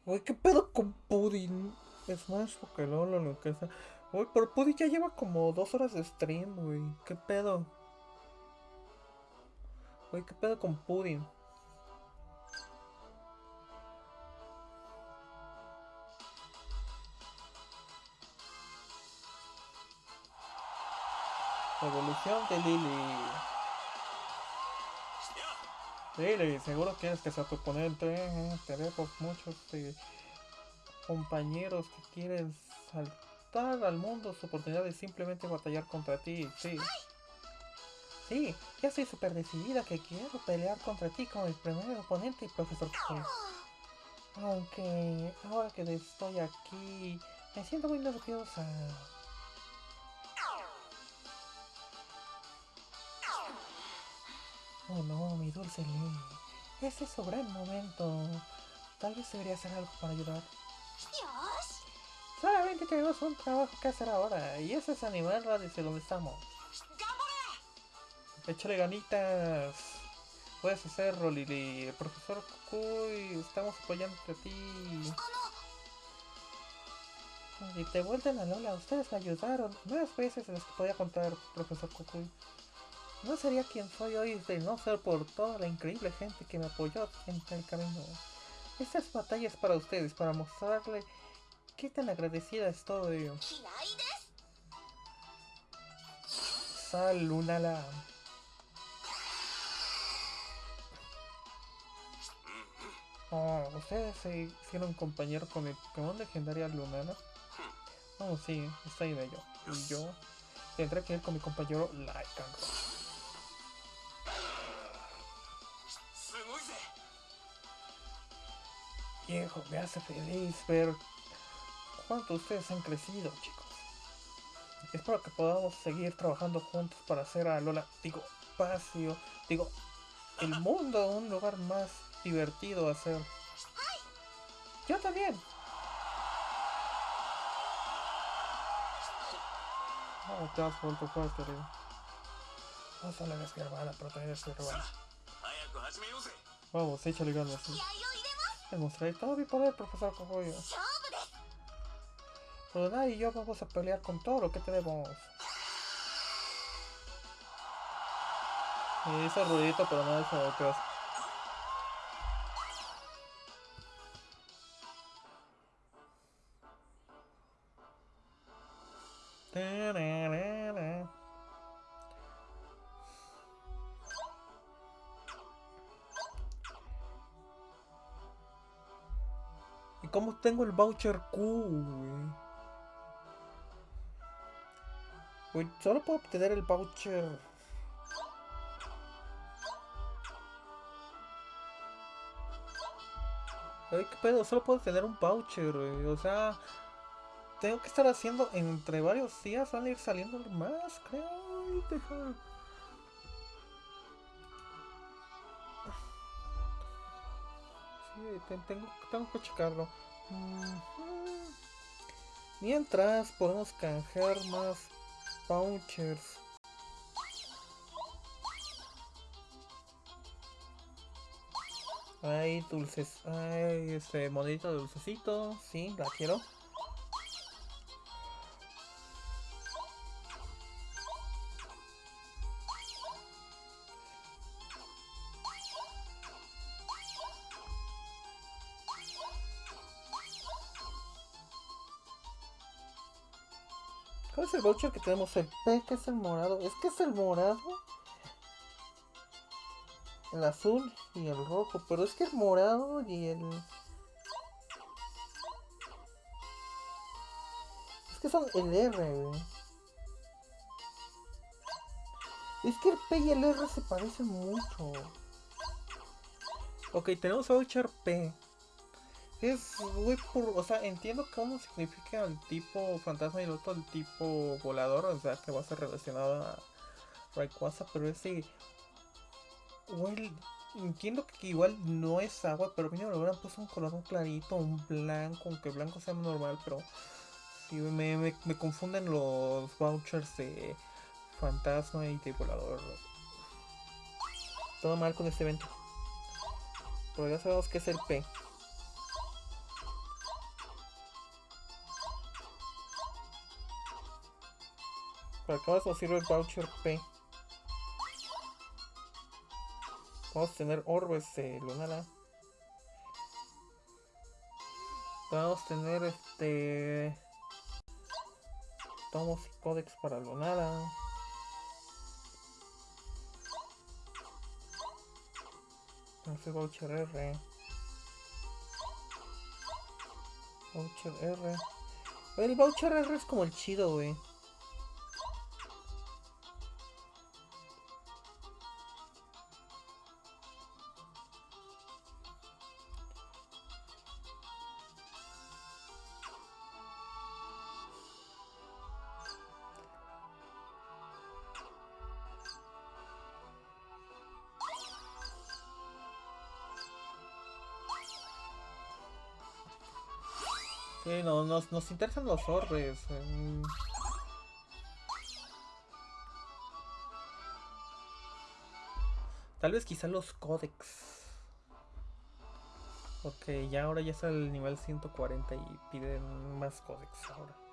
Uy, ¿qué pedo con Pudding? Smash, Pokémon, o lo que sea. Uy, pero Pudding ya lleva como dos horas de stream, güey. ¿Qué pedo? Uy, ¿qué pedo con Pudding? maldición de Lily. や Lily, seguro quieres que sea tu oponente. eh, Tenemos muchos eh, compañeros que quieren saltar al mundo su oportunidad de simplemente batallar contra ti. Sí. Sí, ya estoy súper decidida que quiero pelear contra ti como el primer oponente y profesor. Aunque ahora que estoy aquí, me siento muy nerviosa. Oh no, mi dulce Lily. Este es su gran momento. Tal vez debería hacer algo para ayudar. Solamente tenemos un trabajo que hacer ahora, y ese es animarla desde donde estamos. ¡Échale ganitas! Puedes hacerlo, Lili. Profesor Kukui, estamos apoyándote a ti. Y te vuelven a Lola, ustedes me ayudaron más veces de las que podía contar, profesor Kukui. No sería quien soy hoy de no ser por toda la increíble gente que me apoyó en el camino. Estas batallas para ustedes, para mostrarle qué tan agradecida es todo ello. Salunala. Oh, ¿ustedes se hicieron compañero con mi Pokémon legendaria Lunala? Oh, sí, está ahí bello. Y yo tendré que ir con mi compañero Lycanroc. viejo, me hace feliz ver cuánto ustedes han crecido, chicos. Espero que podamos seguir trabajando juntos para hacer a Lola, digo, Pasio, digo, el mundo un lugar más divertido a ser. Yo también. No, te has vuelto fuerte, tío. No solo eres mi hermana, pero también eres mi hermana. Vamos, échale ganas. ¿sí? Demostraré todo mi poder, profesor Cogollo. Rodonai y yo vamos a pelear con todo lo que tenemos. Y hizo ruidito, pero no es lo que tengo el voucher Q, güey? Solo puedo obtener el voucher. Ay, qué pedo, solo puedo tener un voucher, güey. O sea, tengo que estar haciendo entre varios días, van a ir saliendo más, creo. Ay, Sí, te- tengo, tengo que checarlo. Mientras podemos canjear más vouchers. Ay, dulces. Ay, este monedito de dulcecito. Sí, la quiero. Voucher que tenemos? El P, que es el morado. Es que es el morado. El azul y el rojo. Pero es que el morado y el... Es que son el R, güey. Es que el P y el R se parecen mucho. Ok, tenemos voucher P. Es, por, o sea, entiendo que uno significa el tipo fantasma y el otro el tipo volador, o sea, que va a ser relacionado a Rayquaza, pero ese, güey, entiendo que igual no es agua, pero mínimo le hubieran puesto un color un clarito, un blanco, aunque blanco sea normal, pero sí, me, me, me confunden los vouchers de fantasma y de volador. Todo mal con este evento. Pero ya sabemos que es el P. Para caso sirve el voucher P. Vamos a tener orbes eh, lunala. Vamos a tener este. Tomos y códex para lunala. Entonces voucher R. Voucher R. El voucher R es como el chido, güey. Nos, interesan los orbes. mm. Tal vez quizá los códex. Porque ya ahora ya está el nivel 140 y piden más códex ahora.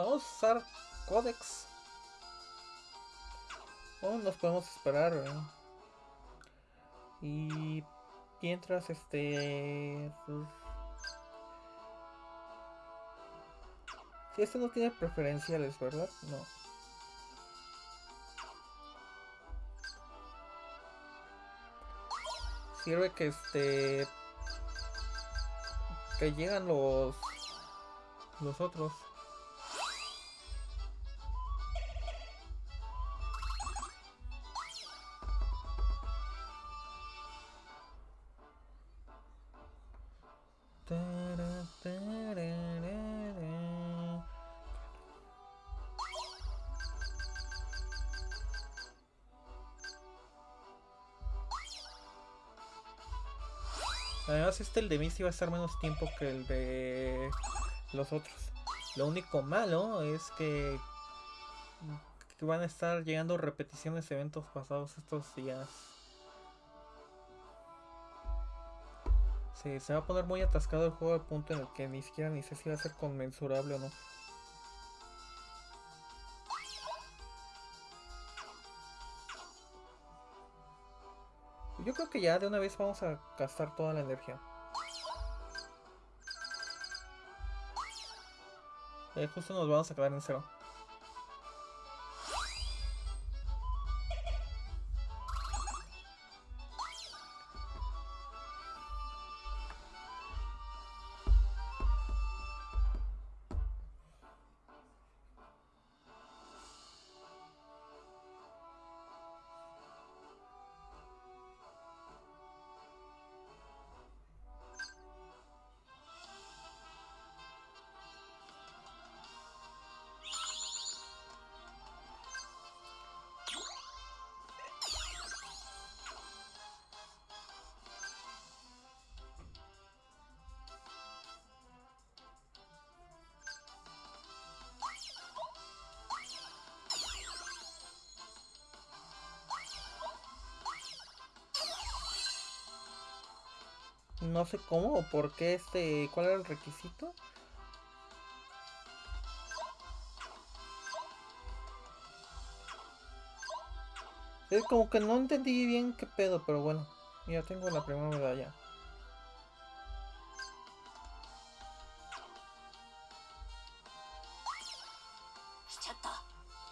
Podemos usar códex. O nos podemos esperar. ¿eh? Y mientras este... pues, Si este no tiene preferenciales, ¿verdad? No. Sirve que este... Que llegan los... Los otros. Este el de Misty va a estar menos tiempo que el de los otros. Lo único malo es que, que van a estar llegando repeticiones de eventos pasados estos días. Sí, se va a poner muy atascado el juego al punto en el que ni siquiera ni sé si va a ser conmensurable o no. Yo creo que ya de una vez vamos a gastar toda la energía. Eh, justo nos vamos a quedar en cero. No sé cómo o por qué este. ¿Cuál era el requisito? Es como que no entendí bien qué pedo, pero bueno. Ya tengo la primera medalla.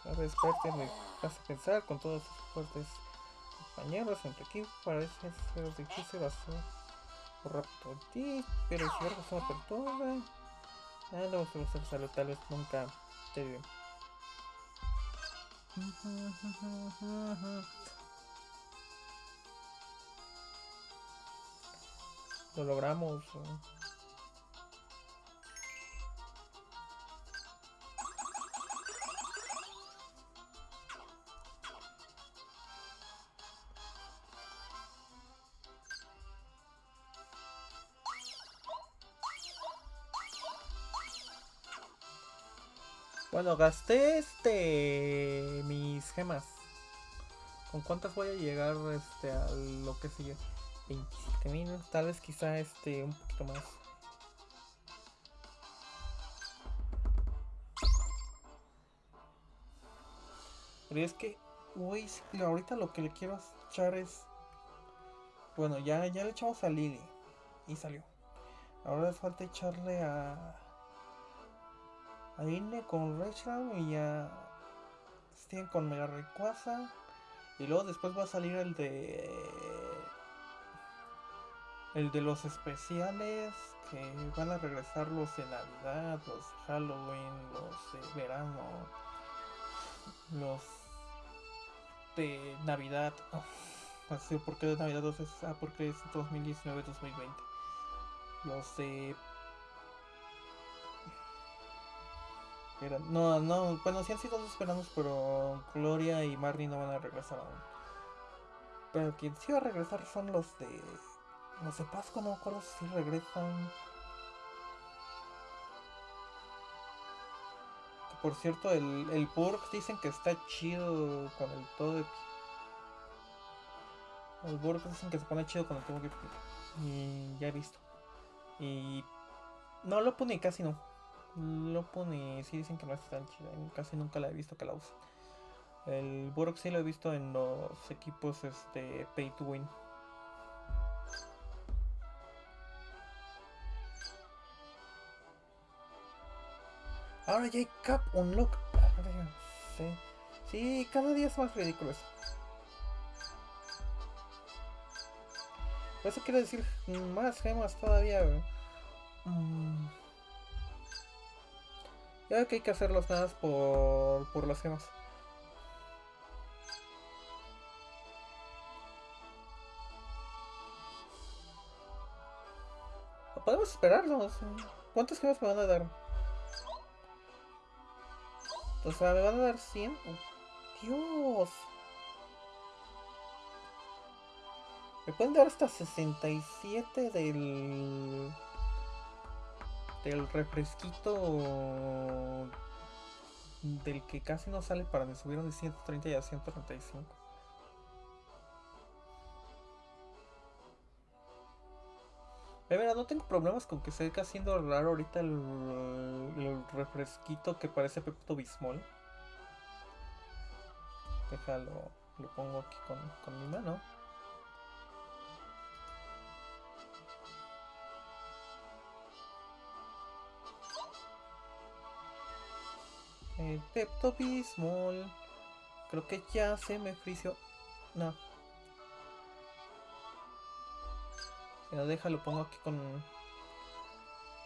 A ver, espérate, me hace pensar con todos sus fuertes compañeros entre equipo. Parece ser difícil hacer en ti, pero si algo se me perturba. Ah, no, se me sale tal vez nunca te digo. Lo logramos. Bueno, gasté este mis gemas. ¿Con cuántas voy a llegar este a lo que sigue? 27.000, tal vez quizá este un poquito más. Pero es que Uy, ahorita lo que le quiero echar es. Bueno, ya, ya le echamos a Lily. Y salió. Ahora falta echarle a. A Ine con Rachel y a. Steven con Mega Rayquaza. Y luego después va a salir el de. El de los especiales. Que van a regresar los de Navidad, los de Halloween, los de verano. Los de Navidad. Oh, así, ¿Por qué de Navidad? Entonces, ah, porque es 2019-2020. Los de. No, no, bueno, sí han sido dos veranos, pero Gloria y Marnie no van a regresar aún. Pero quien sí va a regresar son los de. Los de Pascua, no me acuerdo si regresan. Por cierto, el, el Burg dicen que está chido con el todo. El Burg dicen que se pone chido con el todo. Y ya he visto. Y. No, lo pone casi no. Lo pone, sí dicen que no está tan chida. Casi nunca la he visto que la usen. El Burg sí lo he visto en los equipos este, Pay to Win. Ahora ya hay Cap Unlock. Sé. Sí, cada día es más ridículo eso. Eso quiere decir más gemas todavía. Mm. Ya que hay que hacerlos nada más por, por las gemas. Podemos esperarnos. ¿Cuántas gemas me van a dar? O sea, me van a dar 100. Oh, Dios. Me pueden dar hasta 67 del. Del refresquito. Del que casi no sale para me subieron de 130 y a 135. Eh, mira, no tengo problemas con que se esté haciendo raro ahorita el, el refresquito que parece Pepto Bismol. Déjalo, lo pongo aquí con, con mi mano. El Pepto Bismol. Creo que ya se me frició. No. Si no, déjalo, pongo aquí con.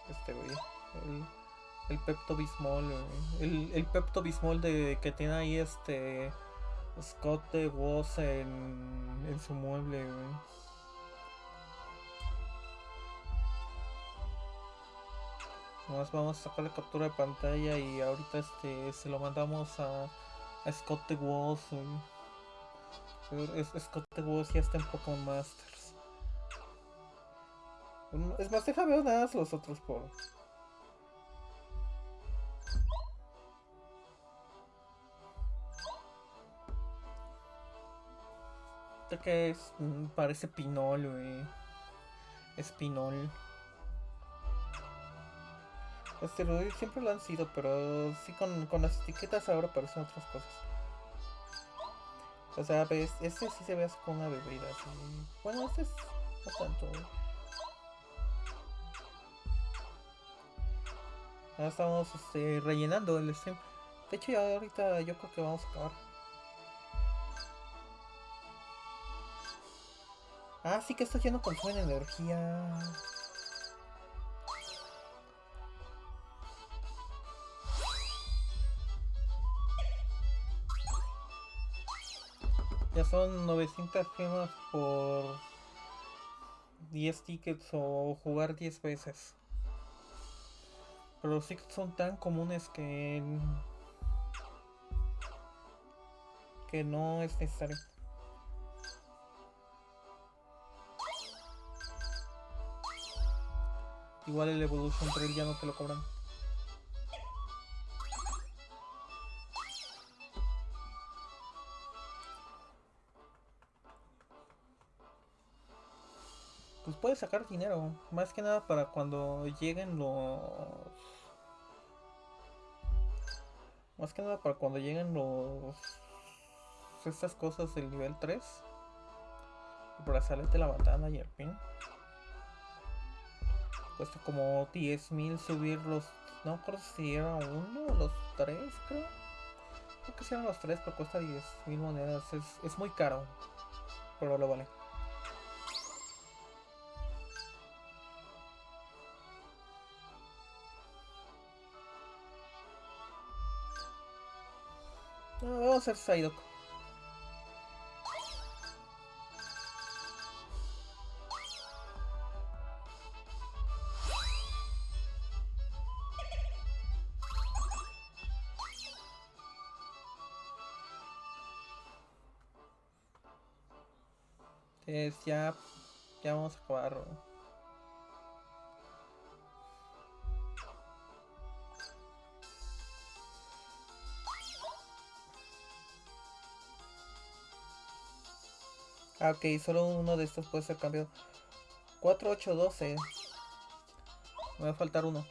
Este güey. El, el Pepto Bismol. El, el Pepto Bismol de que tiene ahí este. Scott de Woz en, en su mueble, güey. Nomás vamos a sacar la captura de pantalla y ahorita este se lo mandamos a, a Scott Woz. güey. Es- Scott de Woz ya está en Pokémon Masters. Es más, deja ver nada los otros por. Que es. Mm, Parece Pinol, güey. Es Pinol. Asteroides siempre lo han sido, pero sí con, con las etiquetas ahora parecen otras cosas. O sea, ves, este sí se ve así con una bebida así. Bueno, este es no tanto. Ahora estamos este, rellenando el stream. De hecho, ya ahorita yo creo que vamos a acabar. Ah, sí que esto ya no consume energía. Son 900 gemas por 10 tickets o jugar 10 veces. Pero los tickets son tan comunes que... Que no es necesario. Igual el Evolution Trail ya no te lo cobran. Sacar dinero, más que nada para cuando lleguen los... Más que nada para cuando lleguen los estas cosas del nivel 3. El brazalete, la batana y el pin. Cuesta como 10.000 subir los... No creo si era uno los tres, creo. Creo que si eran los tres, pero cuesta 10.000 monedas. Es, es muy caro. Pero lo vale. A hacer Psyduck. Ya, ya vamos a acabar. Ah, ok, solo uno de estos puede ser cambiado. 4, 8, 12. Me va a faltar uno.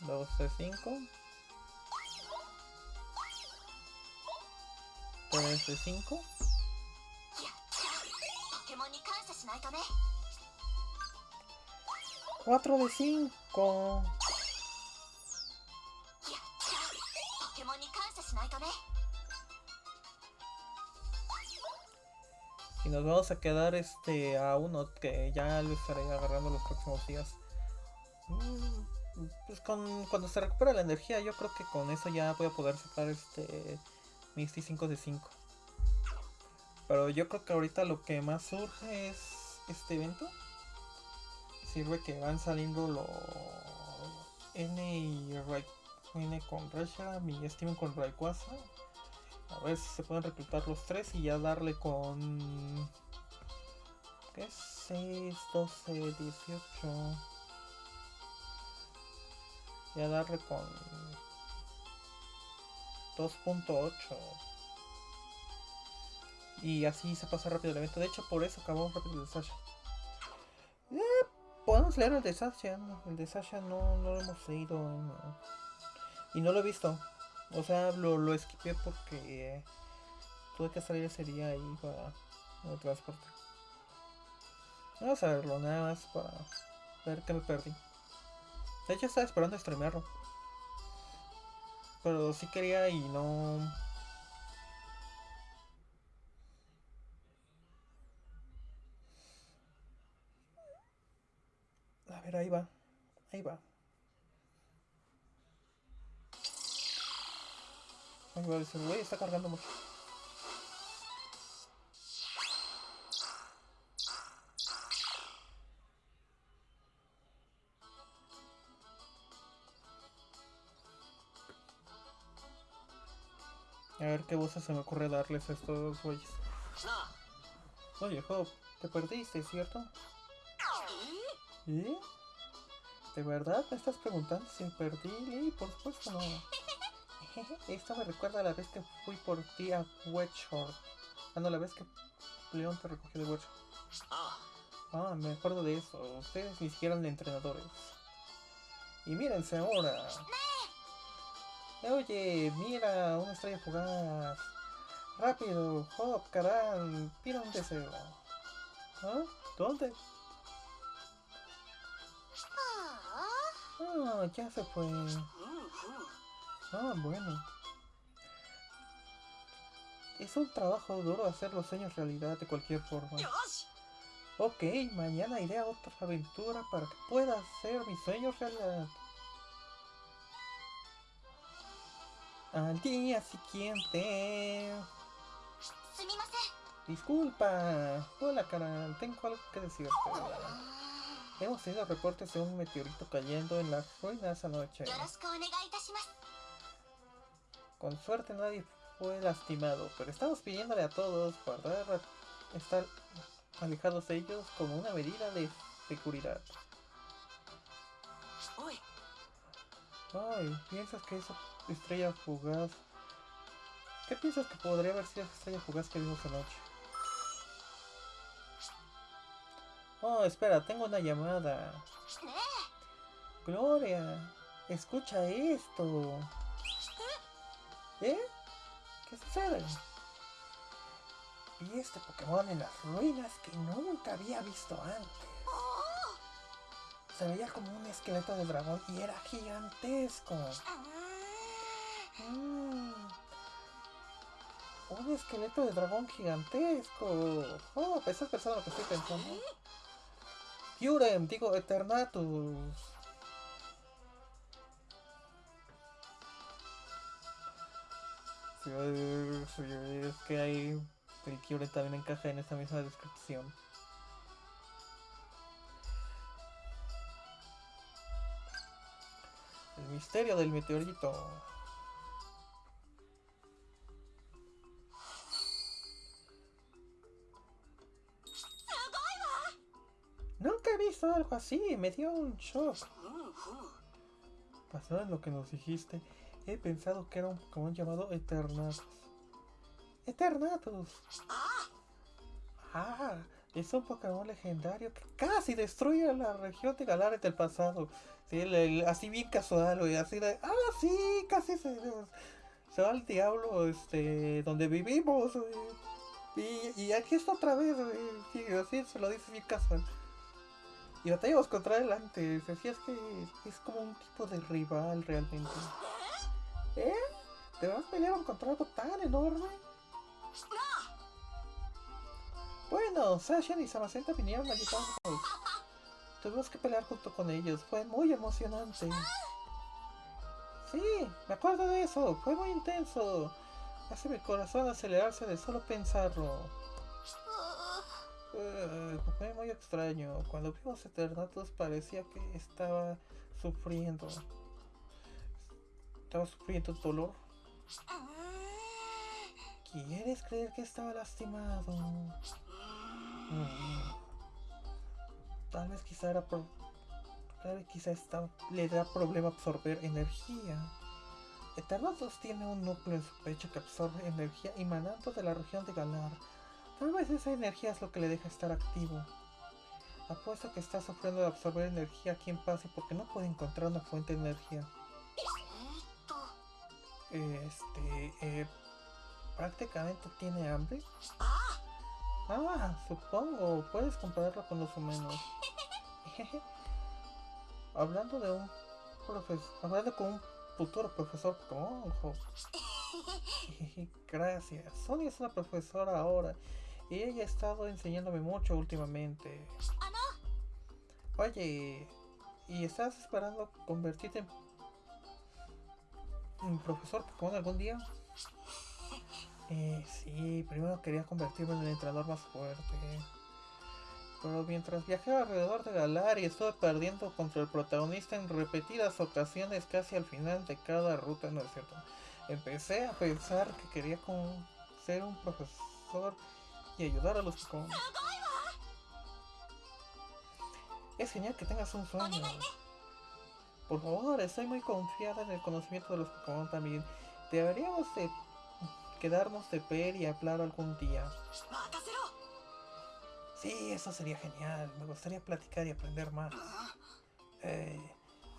Dos, tres, cinco. Tres, tres, cinco. Cuatro de cinco. Y nos vamos a quedar este a uno que ya lo estaré agarrando los próximos días. Mm, Pues con, cuando se recupera la energía, yo creo que con eso ya voy a poder sacar este Misty 5 de 5. Pero yo creo que ahorita lo que más surge es este evento. Sirve que van saliendo los N y Ray- N con Reshiram y Steven con Rayquaza. A ver si se pueden reclutar los tres y ya darle con. ¿Qué es? 6, 12, 18. Ya darle con. 2.8. Y así se pasa rápido el evento. De hecho, por eso acabamos rápido el de Sasha. Eh, podemos leer el de Sasha. El de Sasha no, no lo hemos leído. no. Y no lo he visto. O sea, lo, lo esquipé porque eh, tuve que salir ese día ahí para el transporte. Vamos a verlo nada más para ver qué me perdí. De hecho estaba esperando streamearlo. Pero sí quería y no... A ver, ahí va. Ahí va. Va, dice, güey, está cargando mucho. A ver qué voces se me ocurre darles a estos güeyes. Oye, Job, te perdiste, ¿cierto? ¿Eh? ¿De verdad me estás preguntando si perdí? Sí, por supuesto no. Esto me recuerda a la vez que fui por ti a Wedgehorn. Ah, no, la vez que León te recogió de Wedgehorn. あ Ah, me acuerdo de eso. Ustedes ni siquiera eran entrenadores. Y mírense ahora. Oye, mira, una estrella fugaz. Rápido, Hop, Karan, pida un deseo. ¿Ah? ¿Dónde? あ Ah, ya se fue. Ah, bueno. Es un trabajo duro hacer los sueños realidad de cualquier forma. Ok, mañana iré a otra aventura para que pueda hacer mis sueños realidad. Al día siguiente. Disculpa. Hola, canal. Tengo algo que decirte. Hemos tenido reportes de un meteorito cayendo en las ruinas anoche. Con suerte nadie fue lastimado, pero estamos pidiéndole a todos guardar, estar alejados de ellos como una medida de seguridad. Ay, ¿piensas que esa estrella fugaz... ¿Qué piensas que podría haber sido esa estrella fugaz que vimos anoche? Oh, espera, tengo una llamada. ¿Eh? Gloria, escucha esto. ¿Eh? ¿Qué sucede? Vi este Pokémon en las ruinas que nunca había visto antes. Se veía como un esqueleto de dragón y era gigantesco. Mm. Un esqueleto de dragón gigantesco. Oh, ¿estás pensando lo que estoy pensando? Kyurem, digo Eternatus. Es que hay. El también encaja en esa misma descripción. El misterio del meteorito. Nunca he visto algo así, me dio un shock. Pasado en lo que nos dijiste, he pensado que era un Pokémon llamado Eternatus. Eternatus. Ah, es un Pokémon legendario que casi destruye la región de Galares del pasado. Sí, así bien casual, güey, así de, ah, sí, casi se, va al diablo, este, donde vivimos. Y, y aquí está otra vez. Sí, así se lo dice bien casual. Y batallamos contra él antes. Así es que es como un tipo de rival realmente. ¿Eh? ¿Te vas a pelear contra algo tan enorme? Bueno, Sasha y Samacenta vinieron a ayudarnos. Tuvimos que pelear junto con ellos. Fue muy emocionante. Sí, me acuerdo de eso. Fue muy intenso. Hace mi corazón acelerarse de solo pensarlo. Eh, fue muy extraño. Cuando vimos Eternatus parecía que estaba sufriendo. Estaba sufriendo dolor. ¿Quieres creer que estaba lastimado? Mm. Tal vez quizá era por... Tal vez quizá le da problema absorber energía. Eternatus tiene un núcleo en su pecho que absorbe energía emanando de la región de Galar. Tal vez esa energía es lo que le deja estar activo. Apuesto que está sufriendo de absorber energía aquí en Pase porque no puede encontrar una fuente de energía. Este, eh, prácticamente tiene hambre. Ah, supongo, puedes compararlo con los humanos. hablando de un profesor, hablando con un futuro profesor Conjo. Gracias. Sonia es una profesora ahora y ella ha estado enseñándome mucho últimamente. ¿Ah, Oye, ¿y estás esperando convertirte en en profesor Pokémon algún día? Eh, sí, primero quería convertirme en el entrenador más fuerte. Pero mientras viajaba alrededor de Galar y estuve perdiendo contra el protagonista en repetidas ocasiones casi al final de cada ruta, no es cierto. Empecé a pensar que quería con- ser un profesor y ayudar a los Pokémon. Es genial que tengas un sueño. Por favor, estoy muy confiada en el conocimiento de los Pokémon también. Deberíamos de quedarnos de ver y hablar algún día. Sí, eso sería genial. Me gustaría platicar y aprender más. Eh,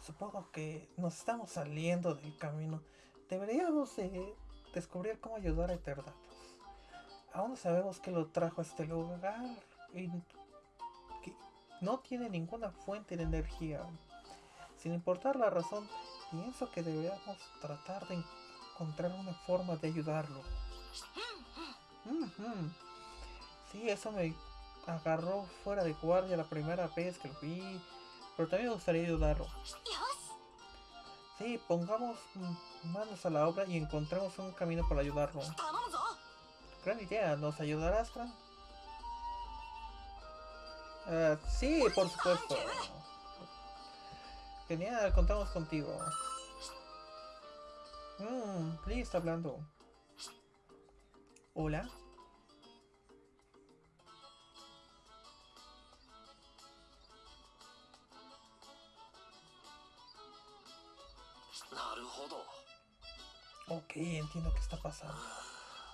supongo que nos estamos saliendo del camino. Deberíamos eh, descubrir cómo ayudar a Eterdatus. Aún no sabemos que lo trajo a este lugar y que no tiene ninguna fuente de energía. Sin importar la razón, pienso que deberíamos tratar de encontrar una forma de ayudarlo. Mm. Sí, eso me agarró fuera de guardia la primera vez que lo vi, pero también me gustaría ayudarlo. Sí, pongamos manos a la obra y encontremos un camino para ayudarlo. Gran idea, ¿nos ayudarás, ah, sí, por supuesto. Genial, contamos contigo. Mmm, Lee está hablando. Hola. Ok, entiendo qué está pasando.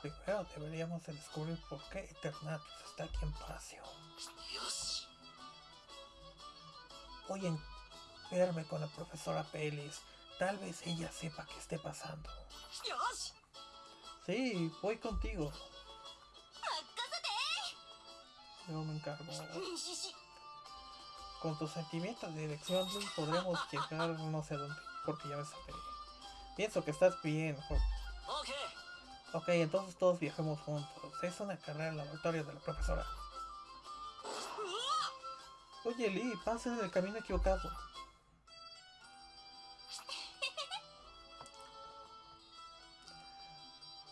Primero deberíamos descubrir por qué Eternatus está aquí en Pasio. Oye, verme con la profesora Pelis. Tal vez ella sepa qué esté pasando. Sí, voy contigo. Ah, Yo me encargo. Con tus sentimientos de dirección podremos llegar no sé dónde, porque ya me sabré. Pienso que estás bien, Hulk. Ok, entonces todos viajemos juntos. Es una carrera al laboratorio de la profesora. Ah. Oye, Lee, pases en el camino equivocado.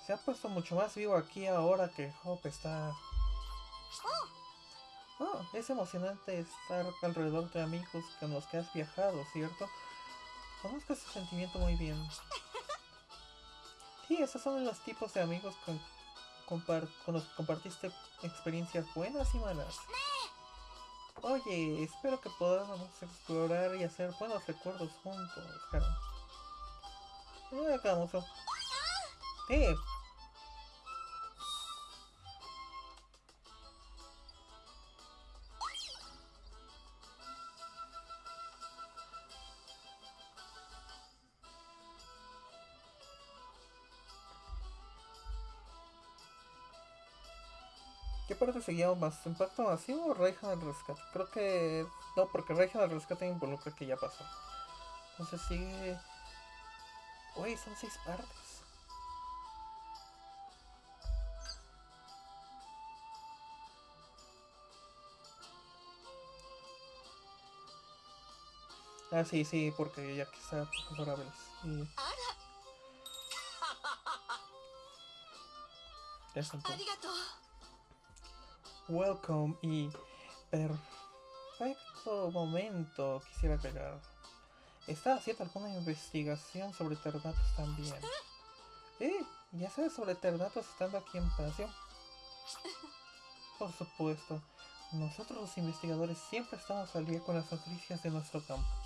Se ha puesto mucho más vivo aquí ahora que Hope está... Oh, es emocionante estar alrededor de amigos con los que has viajado, ¿cierto? Conozco ese sentimiento muy bien. Sí, esos son los tipos de amigos con, con los que compartiste experiencias buenas y malas. Oye, espero que podamos explorar y hacer buenos recuerdos juntos, Karen. No ¿Qué parte seguíamos más? ¿Impacto masivo o Raihan al rescate? Creo que... No, porque Raihan al rescate involucra que ya pasó. Entonces sigue... Uy, son seis partes. Ah, sí, sí, porque ya que está profesora Vélez. Y... Es un Welcome y perfecto momento quisiera pegar. ¿Está haciendo alguna investigación sobre Ternatos también? ¿Eh? ¿Ya sabes sobre Ternatos estando aquí en Paseo? Por supuesto. Nosotros los investigadores siempre estamos al día con las noticias de nuestro campo.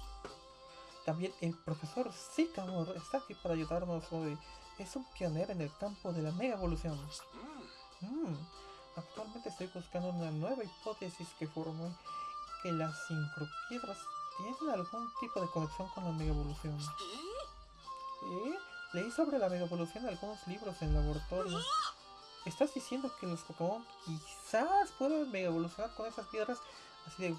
También el profesor Sycamore está aquí para ayudarnos hoy. Es un pionero en el campo de la mega evolución. Mm, Actualmente estoy buscando una nueva hipótesis que formule que las sincropiedras tienen algún tipo de conexión con la mega evolución. ¿Eh? Leí sobre la mega evolución en algunos libros en laboratorio. ¿Estás diciendo que los Pokémon quizás puedan mega evolucionar con esas piedras? Así de,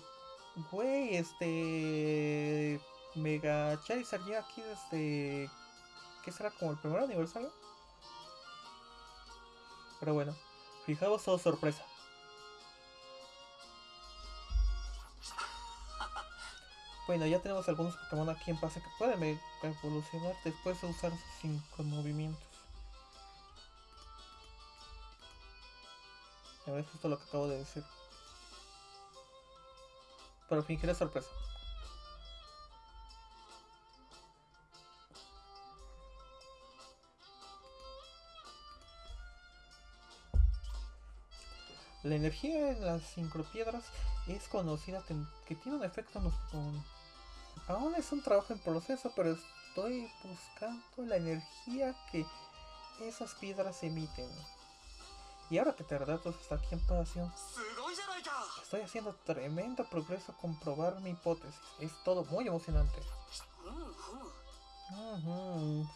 güey, este. Mega Charizard ya aquí desde. ¿Qué será? ¿Como el primer aniversario? Pero bueno, fijaos, oh sorpresa. Bueno, ya tenemos algunos Pokémon aquí en pase que pueden mega evolucionar después de usar sus cinco movimientos. A ver, justo lo que acabo de decir. Pero fingiré sorpresa. La energía en las sincropiedras es conocida que, tiene un efecto en los... Aún es un trabajo en proceso, pero estoy buscando la energía que esas piedras emiten. Y ahora que Pterodatos está aquí en pasión, estoy haciendo tremendo progreso comprobar mi hipótesis. Es todo muy emocionante.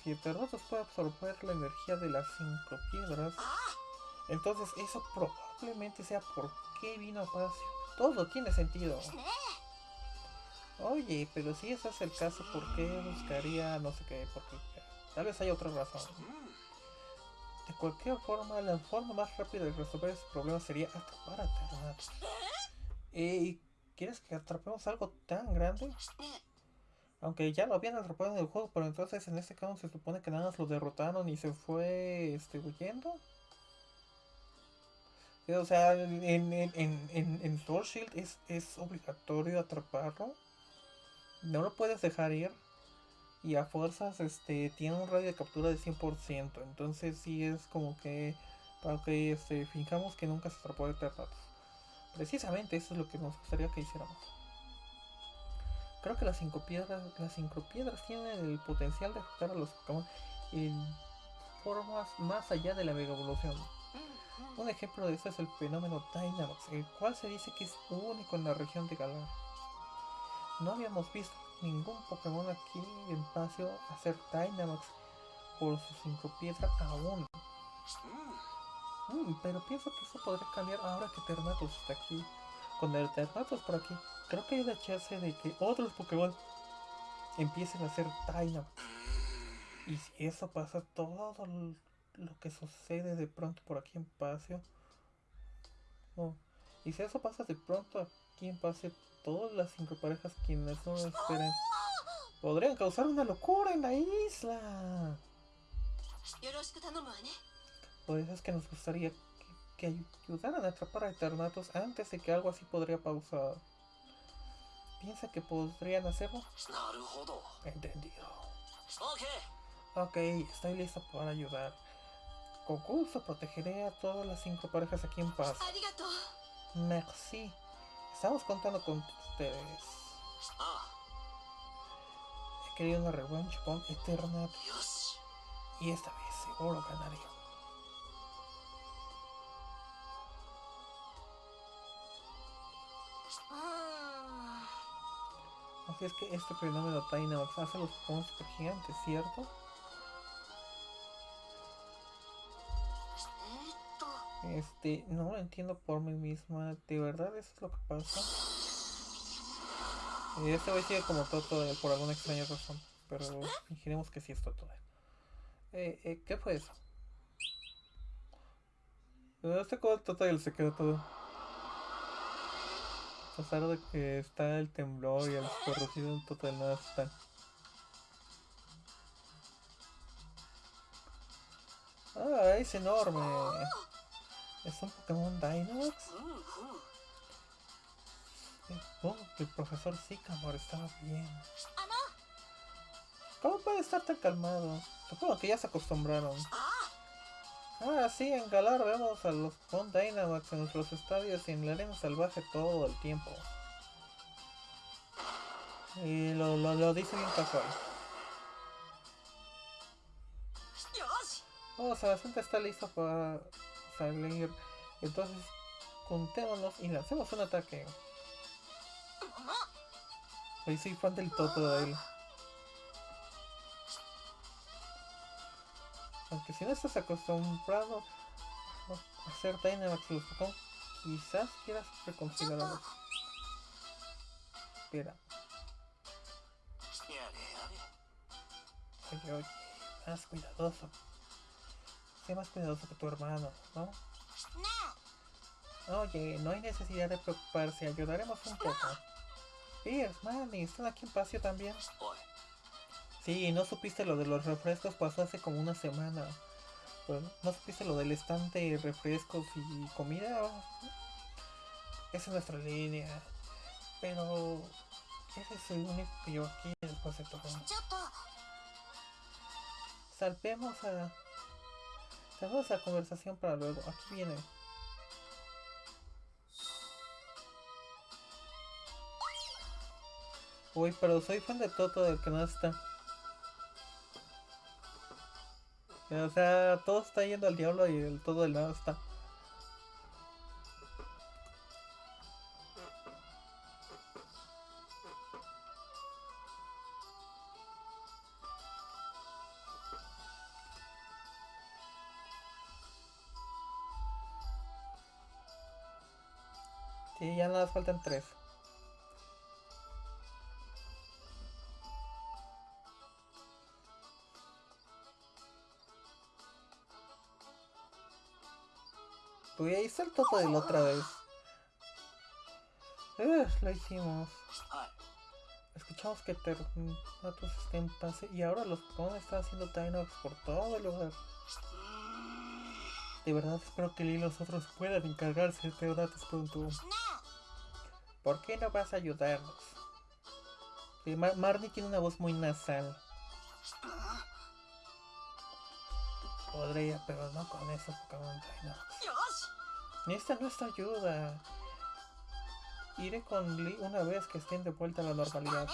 Si Pterodatos puede absorber la energía de las cinco piedras, entonces eso probará simplemente sea por qué vino a Palacio. Todo tiene sentido. Oye, pero si ese es el caso, ¿por qué buscaría no sé qué? Porque tal vez hay otra razón. De cualquier forma, la forma más rápida de resolver ese problema sería atrapar a Ternato. ¿Y quieres que atrapemos algo tan grande? Aunque ya lo habían atrapado en el juego, pero entonces en este caso se supone que nada más lo derrotaron y se fue este, huyendo. O sea, en, en, en, en, Sword Shield es, es obligatorio atraparlo. No lo puedes dejar ir. Y a fuerzas este, tiene un radio de captura de 100%. Entonces sí es como que... Para que este, fijamos que nunca se atrapó de Ternatus. Precisamente eso es lo que nos gustaría que hiciéramos. Creo que las cinco piedras, las cinco piedras tienen el potencial de afectar a los Pokémon en formas más allá de la mega evolución. Un ejemplo de esto es el fenómeno Dynamax, el cual se dice que es único en la región de Galar. No habíamos visto ningún Pokémon aquí en espacio hacer Dynamax por su cinco piedra aún. Mm, pero pienso que eso podría cambiar ahora que Ternatus está aquí. Con el Ternatus por aquí, creo que hay la chance de que otros Pokémon empiecen a hacer Dynamax. Y si eso pasa, todo lo que sucede de pronto por aquí en Paseo. Oh, y si eso pasa de pronto aquí en Paseo, todas las cinco parejas quienes no lo esperen podrían causar una locura en la isla. Por eso es que nos gustaría que, ayudaran a atrapar a Eternatos antes de que algo así podría pausar. ¿Piensa que podrían hacerlo? Entendido. Ok, estoy listo para ayudar. Concurso, protegeré a todas las cinco parejas aquí en paz. Merci. Estamos contando con ustedes. He querido una revancha con Eterna. Y esta vez seguro ganaré. Ah. Así es que este fenómeno Dynamax hace los Pokémon gigantes, ¿cierto? Este, no lo entiendo por mí misma. ¿De verdad eso es lo que pasa? Eh, Este güey sigue como Totodile por alguna extraña razón. Pero fingiremos que sí es Totodile. Eh, eh, ¿qué fue eso? Eh, Este como Totodile se quedó todo. A pesar de que está el temblor y el corrosivo en Totodile nada está. Ah, es enorme. ¿Es un Pokémon Dynamax? Mm, mm, mm. Oh, el profesor Sycamore estaba bien. ¿Cómo puede estar tan calmado? Supongo que ya se acostumbraron. Ah, ah sí, en Galar vemos a los Pokémon Dynamax en nuestros estadios y en la arena salvaje todo el tiempo. Y lo, lo, lo dice bien casual. Oh, Sebastián está listo para a leer. Entonces, juntémonos y lancemos un ataque. Hoy soy fan del Toto de él. Aunque si no estás acostumbrado a hacer Dynamax los Pokémon, quizás quieras reconsiderarlo. Espera. Oye, oye, más cuidadoso. Sé más cuidadoso que tu hermano, ¿no? Oye, no hay necesidad de preocuparse, ayudaremos un poco. Pierce, Manny, ¿están aquí en paseo también? Sí, no supiste lo de los refrescos, pasó hace como una semana. Pues, ¿No supiste lo del estante de refrescos y comida? Esa es nuestra línea. Pero... ese es el único que yo aquí después de todo. Salpemos a Salvemos la conversación para luego. Aquí viene. Uy, pero soy fan de Toto del que no está. O sea, todo está yendo al diablo y el todo del nada está. Faltan tres. Uy, ahí está el topo de la otra vez. Lo hicimos. Escuchamos que Ternatus está en pase y ahora los Pokémon están haciendo Dynamax por todo el lugar. De verdad espero que Lee y los otros puedan encargarse de Ternatus pronto. ¿Por qué no vas a ayudarnos? Sí, Marnie tiene una voz muy nasal. Podría, pero no con esos Pokémon Esta no es ayuda. Iré con Lee una vez que estén de vuelta a la normalidad.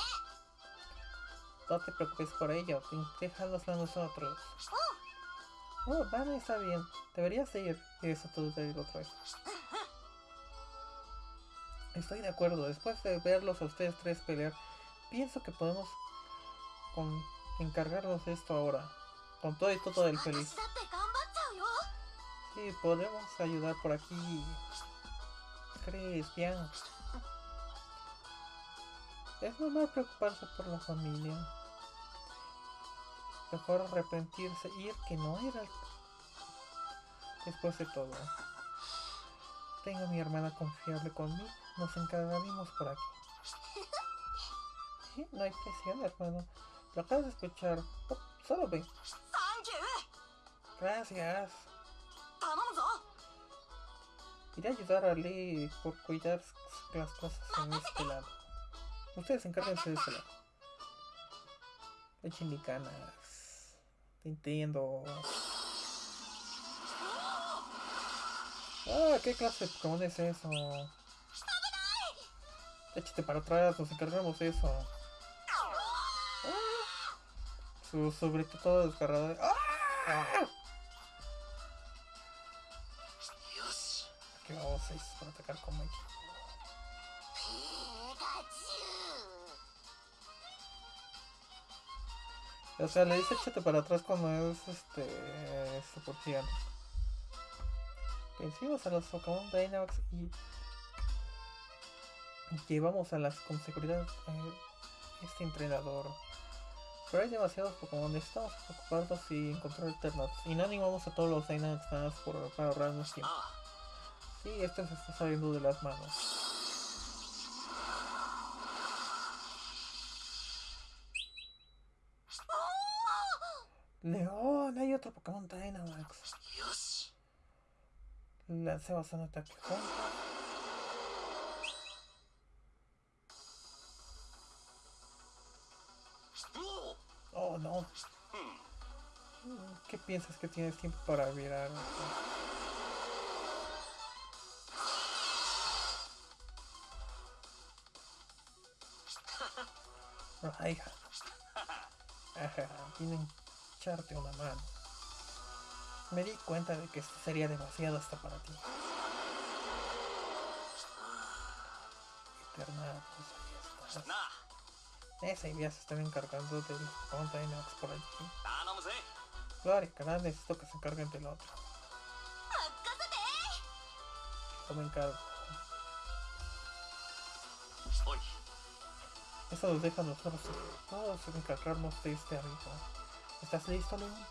No te preocupes por ello, déjalos a nosotros. Oh, vale, está bien. Deberías ir. Y eso todo te digo otra vez. Estoy de acuerdo, después de verlos a ustedes tres pelear, pienso que podemos encargarnos de esto ahora. Con todo y todo del feliz. Sí, podemos ayudar por aquí. ¿Crees, bien? Es normal preocuparse por la familia. Mejor arrepentirse y ir que no era después de todo. Tengo a mi hermana confiable conmigo. Nos encargaremos por aquí. No hay presión, hermano. Lo acabas de escuchar. Oh, solo ve. Gracias. Iré a ayudar a Lee por cuidar las cosas en este lado. Ustedes encárguense de ese lado. Échenle ganas. Te entiendo. Ah, ¿qué clase de Pokémon es eso? Échate para atrás, nos encargamos de eso. Su sobre todo desgarrado. ¡Ah! Aquí vamos a ir para atacar con Mike. O sea, le dice échate para atrás cuando es este. este super gigante. Pues Vencimos a los Pokémon Dynamax y llevamos a las consecuencias a eh, este entrenador. Pero hay demasiados Pokémon, necesitamos ocuparlos y encontrar alternativas. Y no animamos a todos los Dynamax por, para ahorrarnos tiempo. Sí, esto se está saliendo de las manos. León, hay otro Pokémon Dynamax. Lancé bastante ataque contra. No. ¿Qué piensas que tienes tiempo para virar? Ay, Ajá, vine a echarte una mano. Me di cuenta de que esto sería demasiado hasta para ti. Eterna, pues ahí estás. Ese ya se están encargando del Mountain por aquí. Claro, canal necesito que se encarguen del otro. Tomen cargo. Eso nos deja a nosotros todos encargarnos de este amigo. ¿Estás listo, Link? Eh,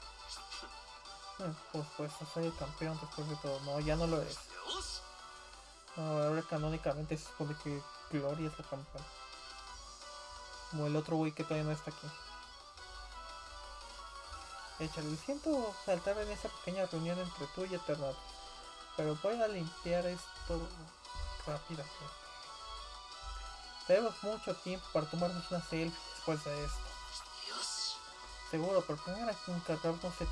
por hmm, supuesto, pues, soy el campeón después de todo. No, ya no lo es. Ahora canónicamente se supone que Gloria es la campeona. Como el otro güey que todavía no está aquí. Échale, siento saltar en esa pequeña reunión entre tú y Eternatus. Pero voy a limpiar esto rápidamente. Tenemos mucho tiempo para tomarnos una selfie después de esto. Seguro, pero primero hay que encargarnos de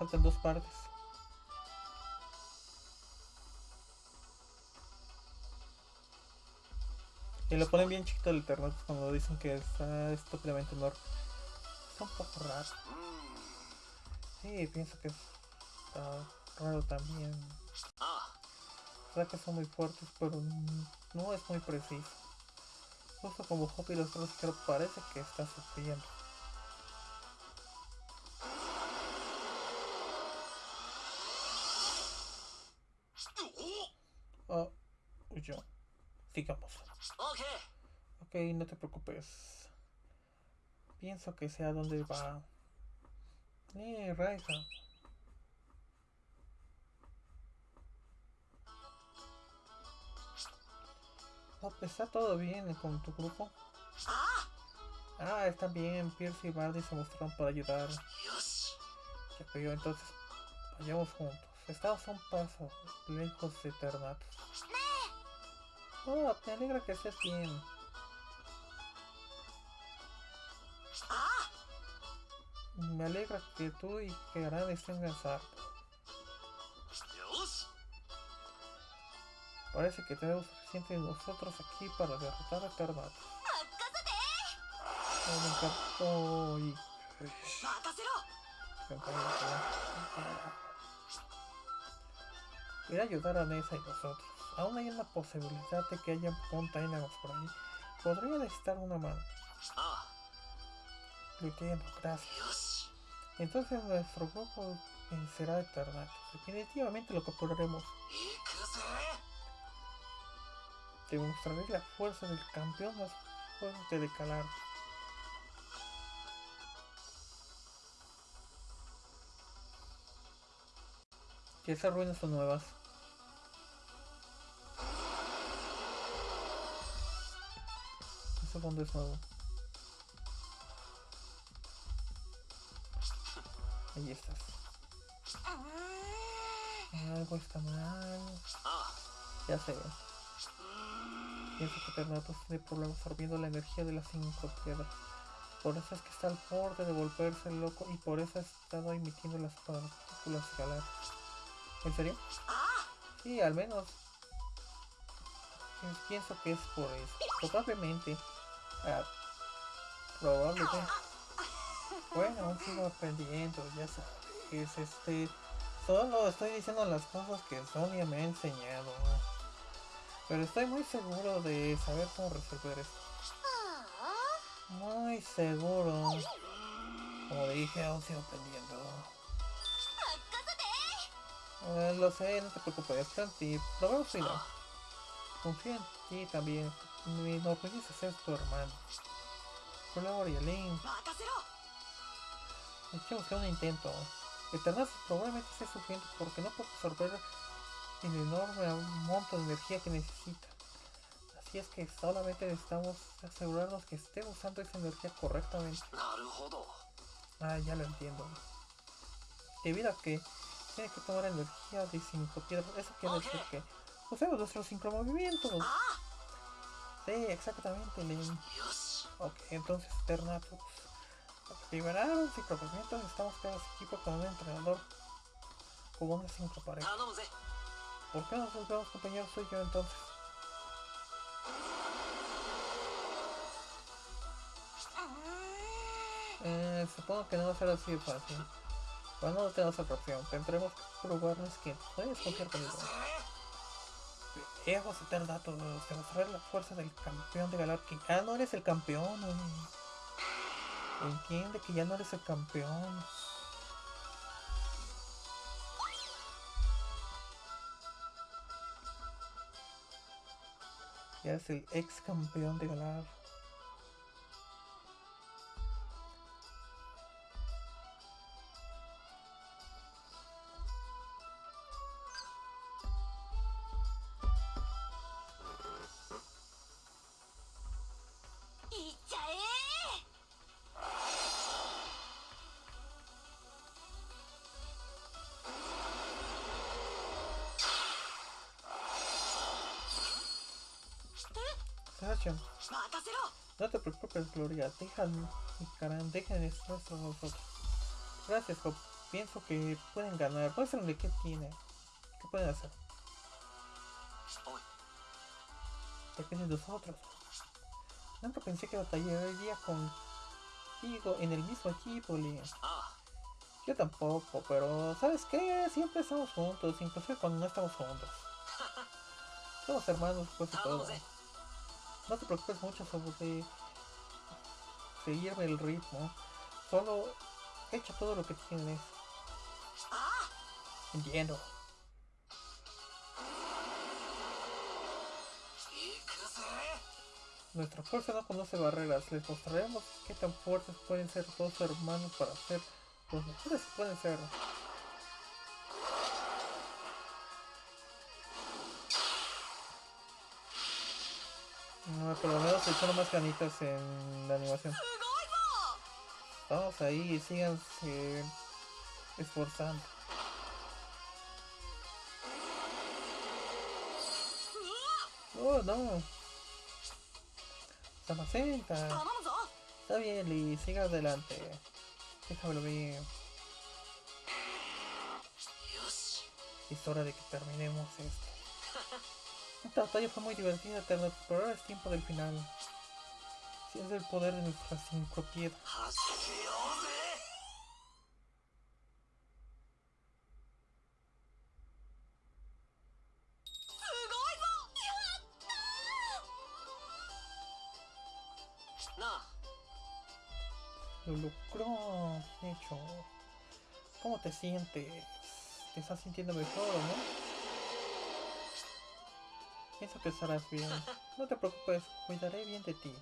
faltan dos partes. Y lo ponen bien chiquito el Eternatus cuando dicen que está es totalmente enorme. Está un poco raro. Sí, pienso que está raro también. Ataques son muy fuertes, pero no es muy preciso. Justo como Hoppy los otros parece que está sufriendo. Ok, no te preocupes. Pienso que sea donde va. Eh, Raiza. Pues, está todo bien eh, con tu grupo. Ah, está bien. Pierce y Bardi se mostraron para ayudar. Ya pidió, entonces vayamos juntos. Estamos a un paso lejos de Ternatus. Oh, me alegra que estés bien. Me alegra que tú y que Gran estén cansados. Parece que tenemos suficiente de nosotros aquí para derrotar a Karmat. Oh, me encantó y... Ir a ayudar a Nessa y nosotros. Aún hay una posibilidad de que haya Pontainagos por ahí. Podría necesitar una mano gracias. Entonces nuestro grupo vencerá eternamente. Definitivamente lo capturaremos. Te mostraré la fuerza del campeón más fuerte de Calar. Que esas ruinas son nuevas. Eso fondo es nuevo. Ahí estás. Algo está mal. あ Ya sé. Pienso que Ternatos tiene problemas absorbiendo la energía de las cinco piedras. Por eso es que está al borde de volverse loco y por eso ha estado emitiendo las partículas galar. ¿En serio? あ Sí, al menos. Pi- Pienso que es por eso. Probablemente. Ah, probablemente. Bueno, aún sigo aprendiendo, ya sabes, este... Solo estoy diciendo las cosas que Sonia me ha enseñado. Pero estoy muy seguro de saber cómo resolver esto. Muy seguro. Como dije, aún sigo aprendiendo. Eh, lo sé, no te preocupes, Tanti. Lo veo final. Confía en ti también. Lo no, pudiste ser tu hermano. Colabora, Yelin. Hay que un intento. Eternazas probablemente esté sufriendo porque no puede absorber el enorme monto de energía que necesita. Así es que solamente necesitamos asegurarnos que esté usando esa energía correctamente. Ah, ya lo entiendo. Debido a que tiene que tomar energía de 5 piedras, eso quiere decir que usemos nuestros 5 movimientos. Ah. Sí, exactamente, Len. Ok, entonces Ternatus. Pues, Liberaron los micromovimientos, estamos creando equipo con un entrenador como una cinco pareja. ¿Por qué nos volvemos compañeros soy yo entonces? Eh, supongo que no va a ser así de fácil. Cuando no tenemos otra opción, tendremos que probarnos que puedes confiar conmigo. Debo citar datos, demostrar la fuerza del campeón de Galar que ya no eres el campeón. Entiende que ya no eres el campeón. Ya eres el ex campeón de Galar. Cooper Gloria, déjame, dejen esto a nosotros. Gracias, Hop. Pienso que pueden ganar. Muéstrame qué tiene. ¿Qué pueden hacer? Depende de nosotros. Nunca pensé que batallaría contigo en el mismo equipo, Liam. Yo tampoco, pero ¿sabes qué? Siempre estamos juntos, inclusive cuando no estamos juntos. Somos hermanos, pues y todo. No te preocupes mucho sobre seguir el ritmo. Solo echa todo lo que tienes. Entiendo. Nuestra fuerza no conoce barreras. Les mostraremos qué tan fuertes pueden ser dos hermanos para ser los mejores que pueden ser. No, por lo menos se echaron más canitas en la animación. Vamos ahí, síganse esforzando. Oh, no. Samacenta. Está bien, Lee, siga adelante. Déjamelo bien. Es hora de que terminemos esto. Esta batalla fue muy divertida hasta el explorar es tiempo del final. Si el poder de nuestra cinco piedras. Lo lucró, hecho. ¿Cómo te sientes? ¿Te estás sintiendo mejor o no? Pienso que estarás bien. No te preocupes, cuidaré bien de ti.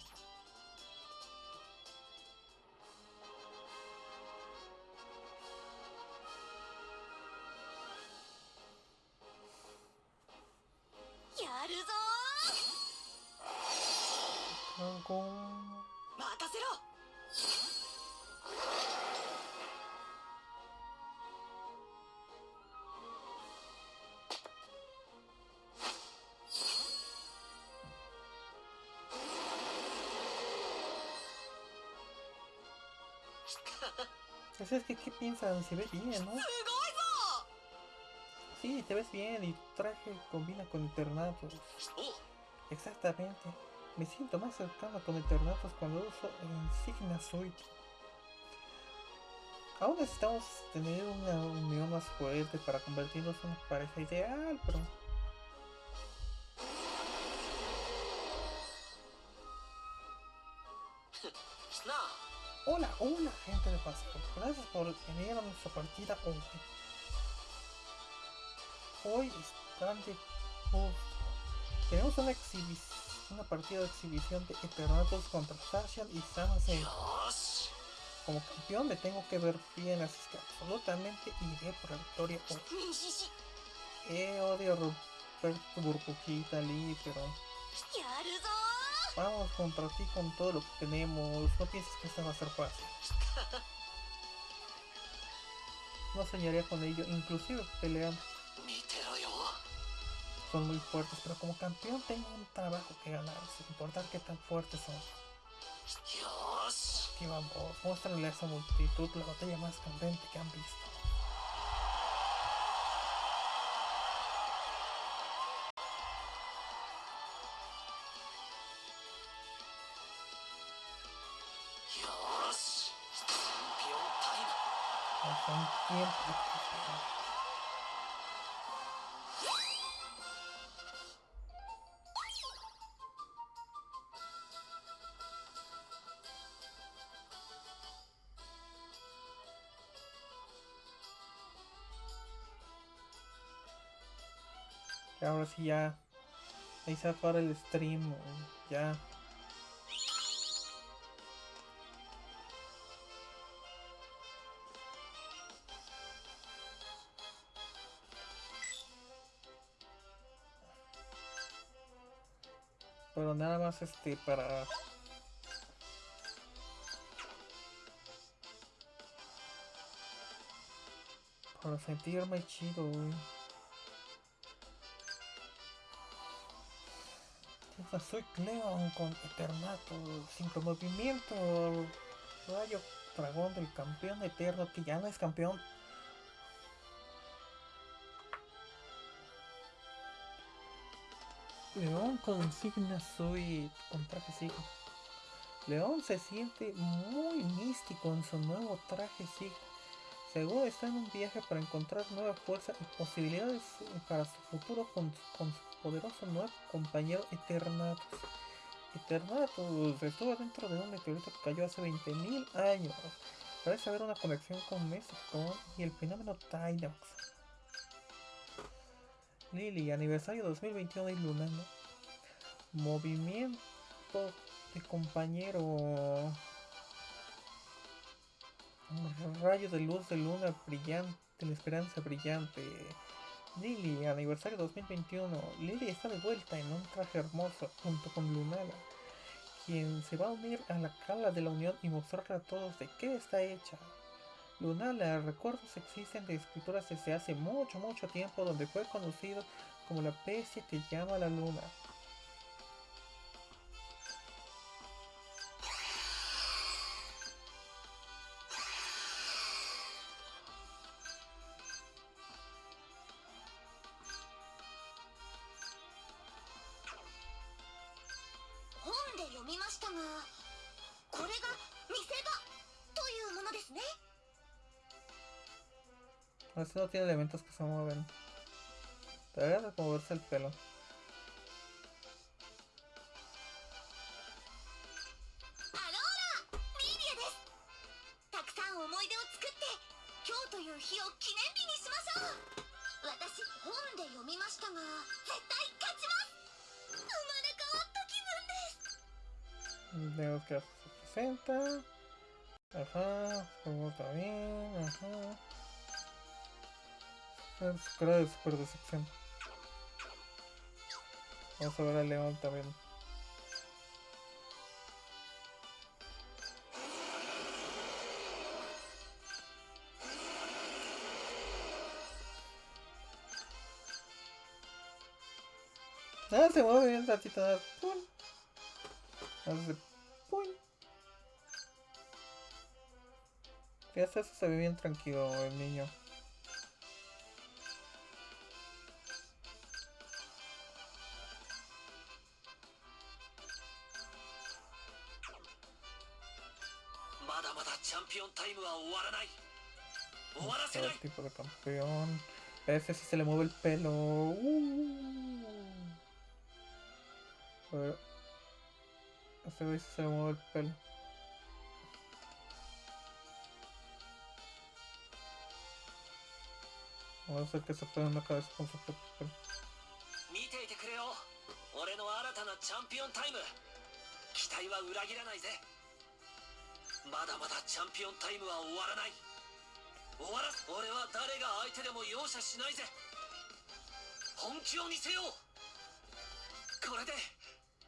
piensa, se ve bien, ¿no? Sí, te ves bien y tu traje combina con internatos. Exactamente. Me siento más cercano con internatos cuando uso insignia Zoid. Aún necesitamos tener una unión más fuerte para convertirnos en una pareja ideal, pero gente del pasado. Pues, gracias por venir a nuestra partida hoy. Hoy están de Tenemos una exhibición una partida de exhibición de Eternatus contra Sashian y Sansei. Como campeón me tengo que ver bien, así que absolutamente iré por la victoria hoy. Eh, odio a Roberto Burbuquita Lee, este pero vamos contra ti con todo lo que tenemos, no pienses que esta va a ser fácil. No soñaría con ello, inclusive peleando. Son muy fuertes, pero como campeón tengo un trabajo que ganar, sin importar qué tan fuertes son. Dios. Aquí vamos, muéstrale a esa multitud la batalla más candente que han visto. Ahora sí ya. Ahí se para el stream. Ya. Nada más este para. Para sentirme chido, güey. Soy Cleon con Eternato, sincro movimiento, rayo dragón del campeón eterno que ya no es campeón. León con Signa Suite, con traje Sigma. León se siente muy místico en su nuevo traje Sigma. Seguro está en un viaje para encontrar nueva fuerza y posibilidades para su futuro con, su poderoso nuevo compañero Eternatus. Eternatus estuvo dentro de un meteorito que cayó hace 20.000 años. Parece haber una conexión con Mesicon y el fenómeno Tynox. Lily, aniversario 2021 de Lunano. Movimiento de compañero. Rayo de luz de luna brillante, la esperanza brillante. Lily, aniversario 2021. Lily está de vuelta en un traje hermoso junto con Lunala, quien se va a unir a la cala de la unión y mostrarle a todos de qué está hecha. Lunala, recuerdos existen de escrituras desde hace mucho, mucho tiempo donde fue conocido como la bestia que llama la luna. solo tiene elementos que se mueven. Debería de moverse el pelo. Veo. Ajá, como también, ajá. Es cara de super decepción. Vamos a ver al león también. Ah, se mueve bien nada más. ¡Pum! Hace ¡pum! Fíjate, eso se ve bien tranquilo el niño. せ Todo ない tipo de campeón. A ese sí se le mueve el pelo. Uh. A ver. A este güey sí se le mueve el pelo. Vamos a hacer que se pegue en la cabeza con su propio pelo. 見ていてくれよ俺の新たなチャンピオンタイム期待は裏切らないぜまだまだチャンピオンタイムは終わらない 終わら俺は誰が相手でも容赦しないぜ。本気を見せよう。これで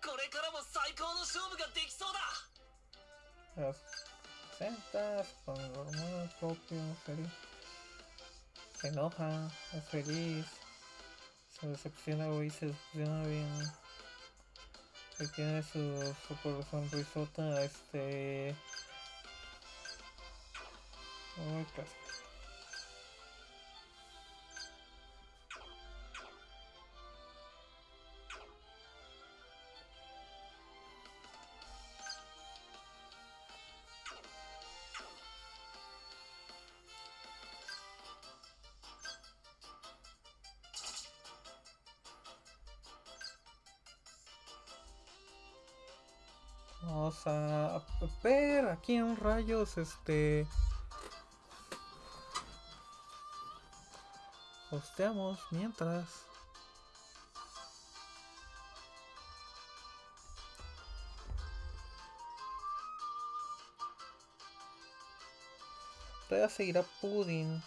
これからも最高の勝負ができそうだ。よし。センターズパンゴムの東京フェリーセノハンフェリースセセクシナウィセスジナウィン que tiene su, su corazón risota este... Uy, casi. A ver aquí en rayos, este... Posteamos mientras. Todavía seguirá Pudding.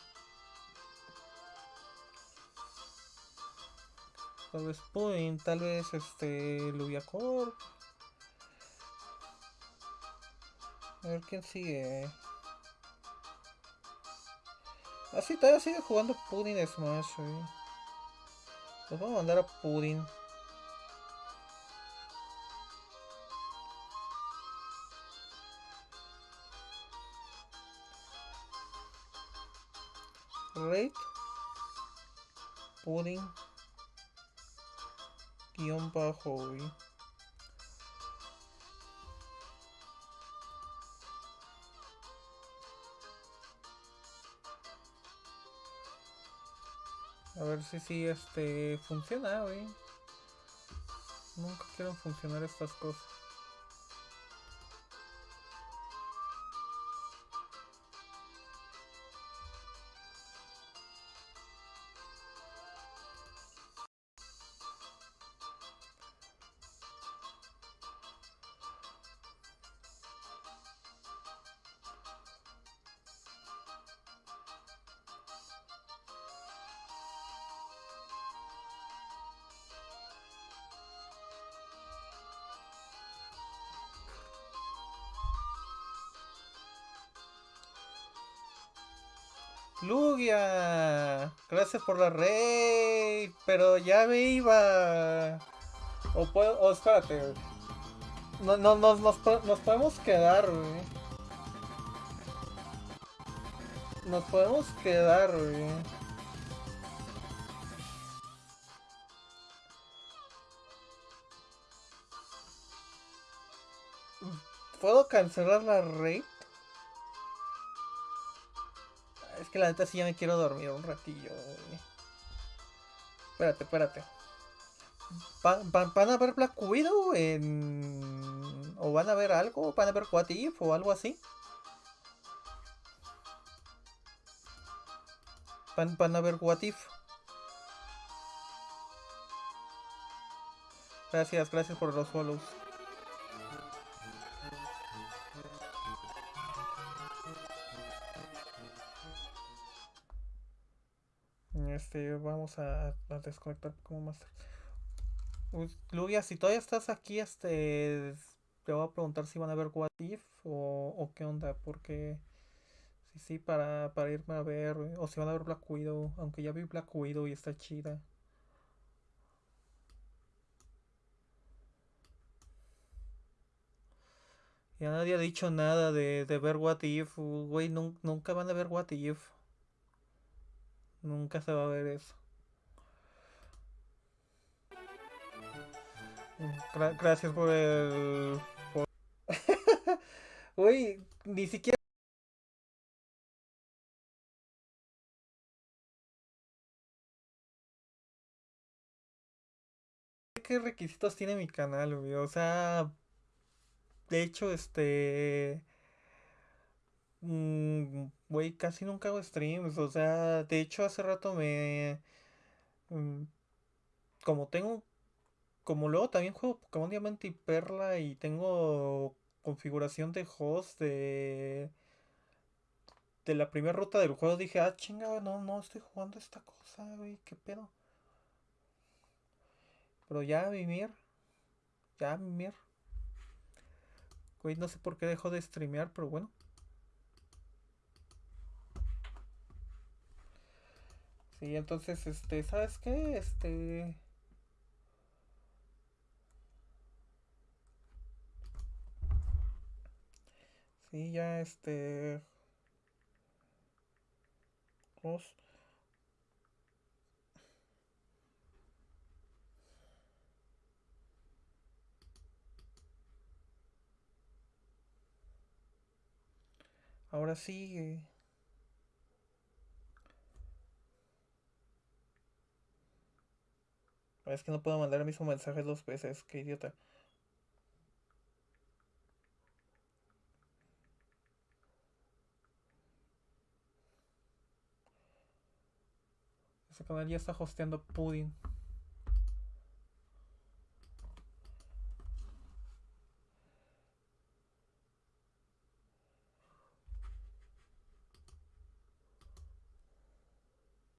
Tal vez Pudding, tal vez este Lubiacor. A ver quién sigue. Ah, sí, todavía sigue jugando Pudding Smash, güey. Los vamos a mandar a Pudding. Rate. Pudding. Guión bajo, güey. A ver si sí este funciona, güey. Nunca quieren funcionar estas cosas. Lugia, gracias por la raid, pero ya me. O puedo, o espérate. No, no, nos, nos podemos quedar, güey. Nos podemos quedar, güey. ¿Puedo cancelar la raid? Que la neta sí ya me quiero dormir un ratillo. Espérate, espérate. ¿Va- va- ¿Van a ver Black Widow en... o van a ver algo? ¿Van a ver What If o algo así? ¿Van, van a ver What If? Gracias, gracias por los follows. Este, vamos a, desconectar como más Lugia, si todavía estás aquí, este, te voy a preguntar si van a ver What If o, qué onda, porque sí, sí, para, para irme a ver, o si van a ver Black Widow, aunque ya vi Black Widow y está chida. Ya nadie ha dicho nada de, de ver What If, güey, nun- nunca van a ver What If. Nunca se va a ver eso. Gra- gracias por el... por- Güey, ni siquiera... ¿Qué requisitos tiene mi canal, güey? O sea... De hecho, este... mm, Güey, casi nunca hago streams. O sea, de hecho hace rato me... mm, Como tengo como luego también juego Pokémon Diamante y Perla y tengo configuración de host de, de la primera ruta del juego, dije, ah, chinga, no, no estoy jugando esta cosa, güey, qué pedo. Pero ya, Mimir, ya, Mimir. Güey, no sé por qué dejó de streamear, pero bueno. Sí, entonces, este, ¿sabes qué? Este... Sí, ya este. Os- Ahora sí. Es que no puedo mandar el mismo mensaje dos veces, qué idiota. Ese canal ya está hosteando Pudding.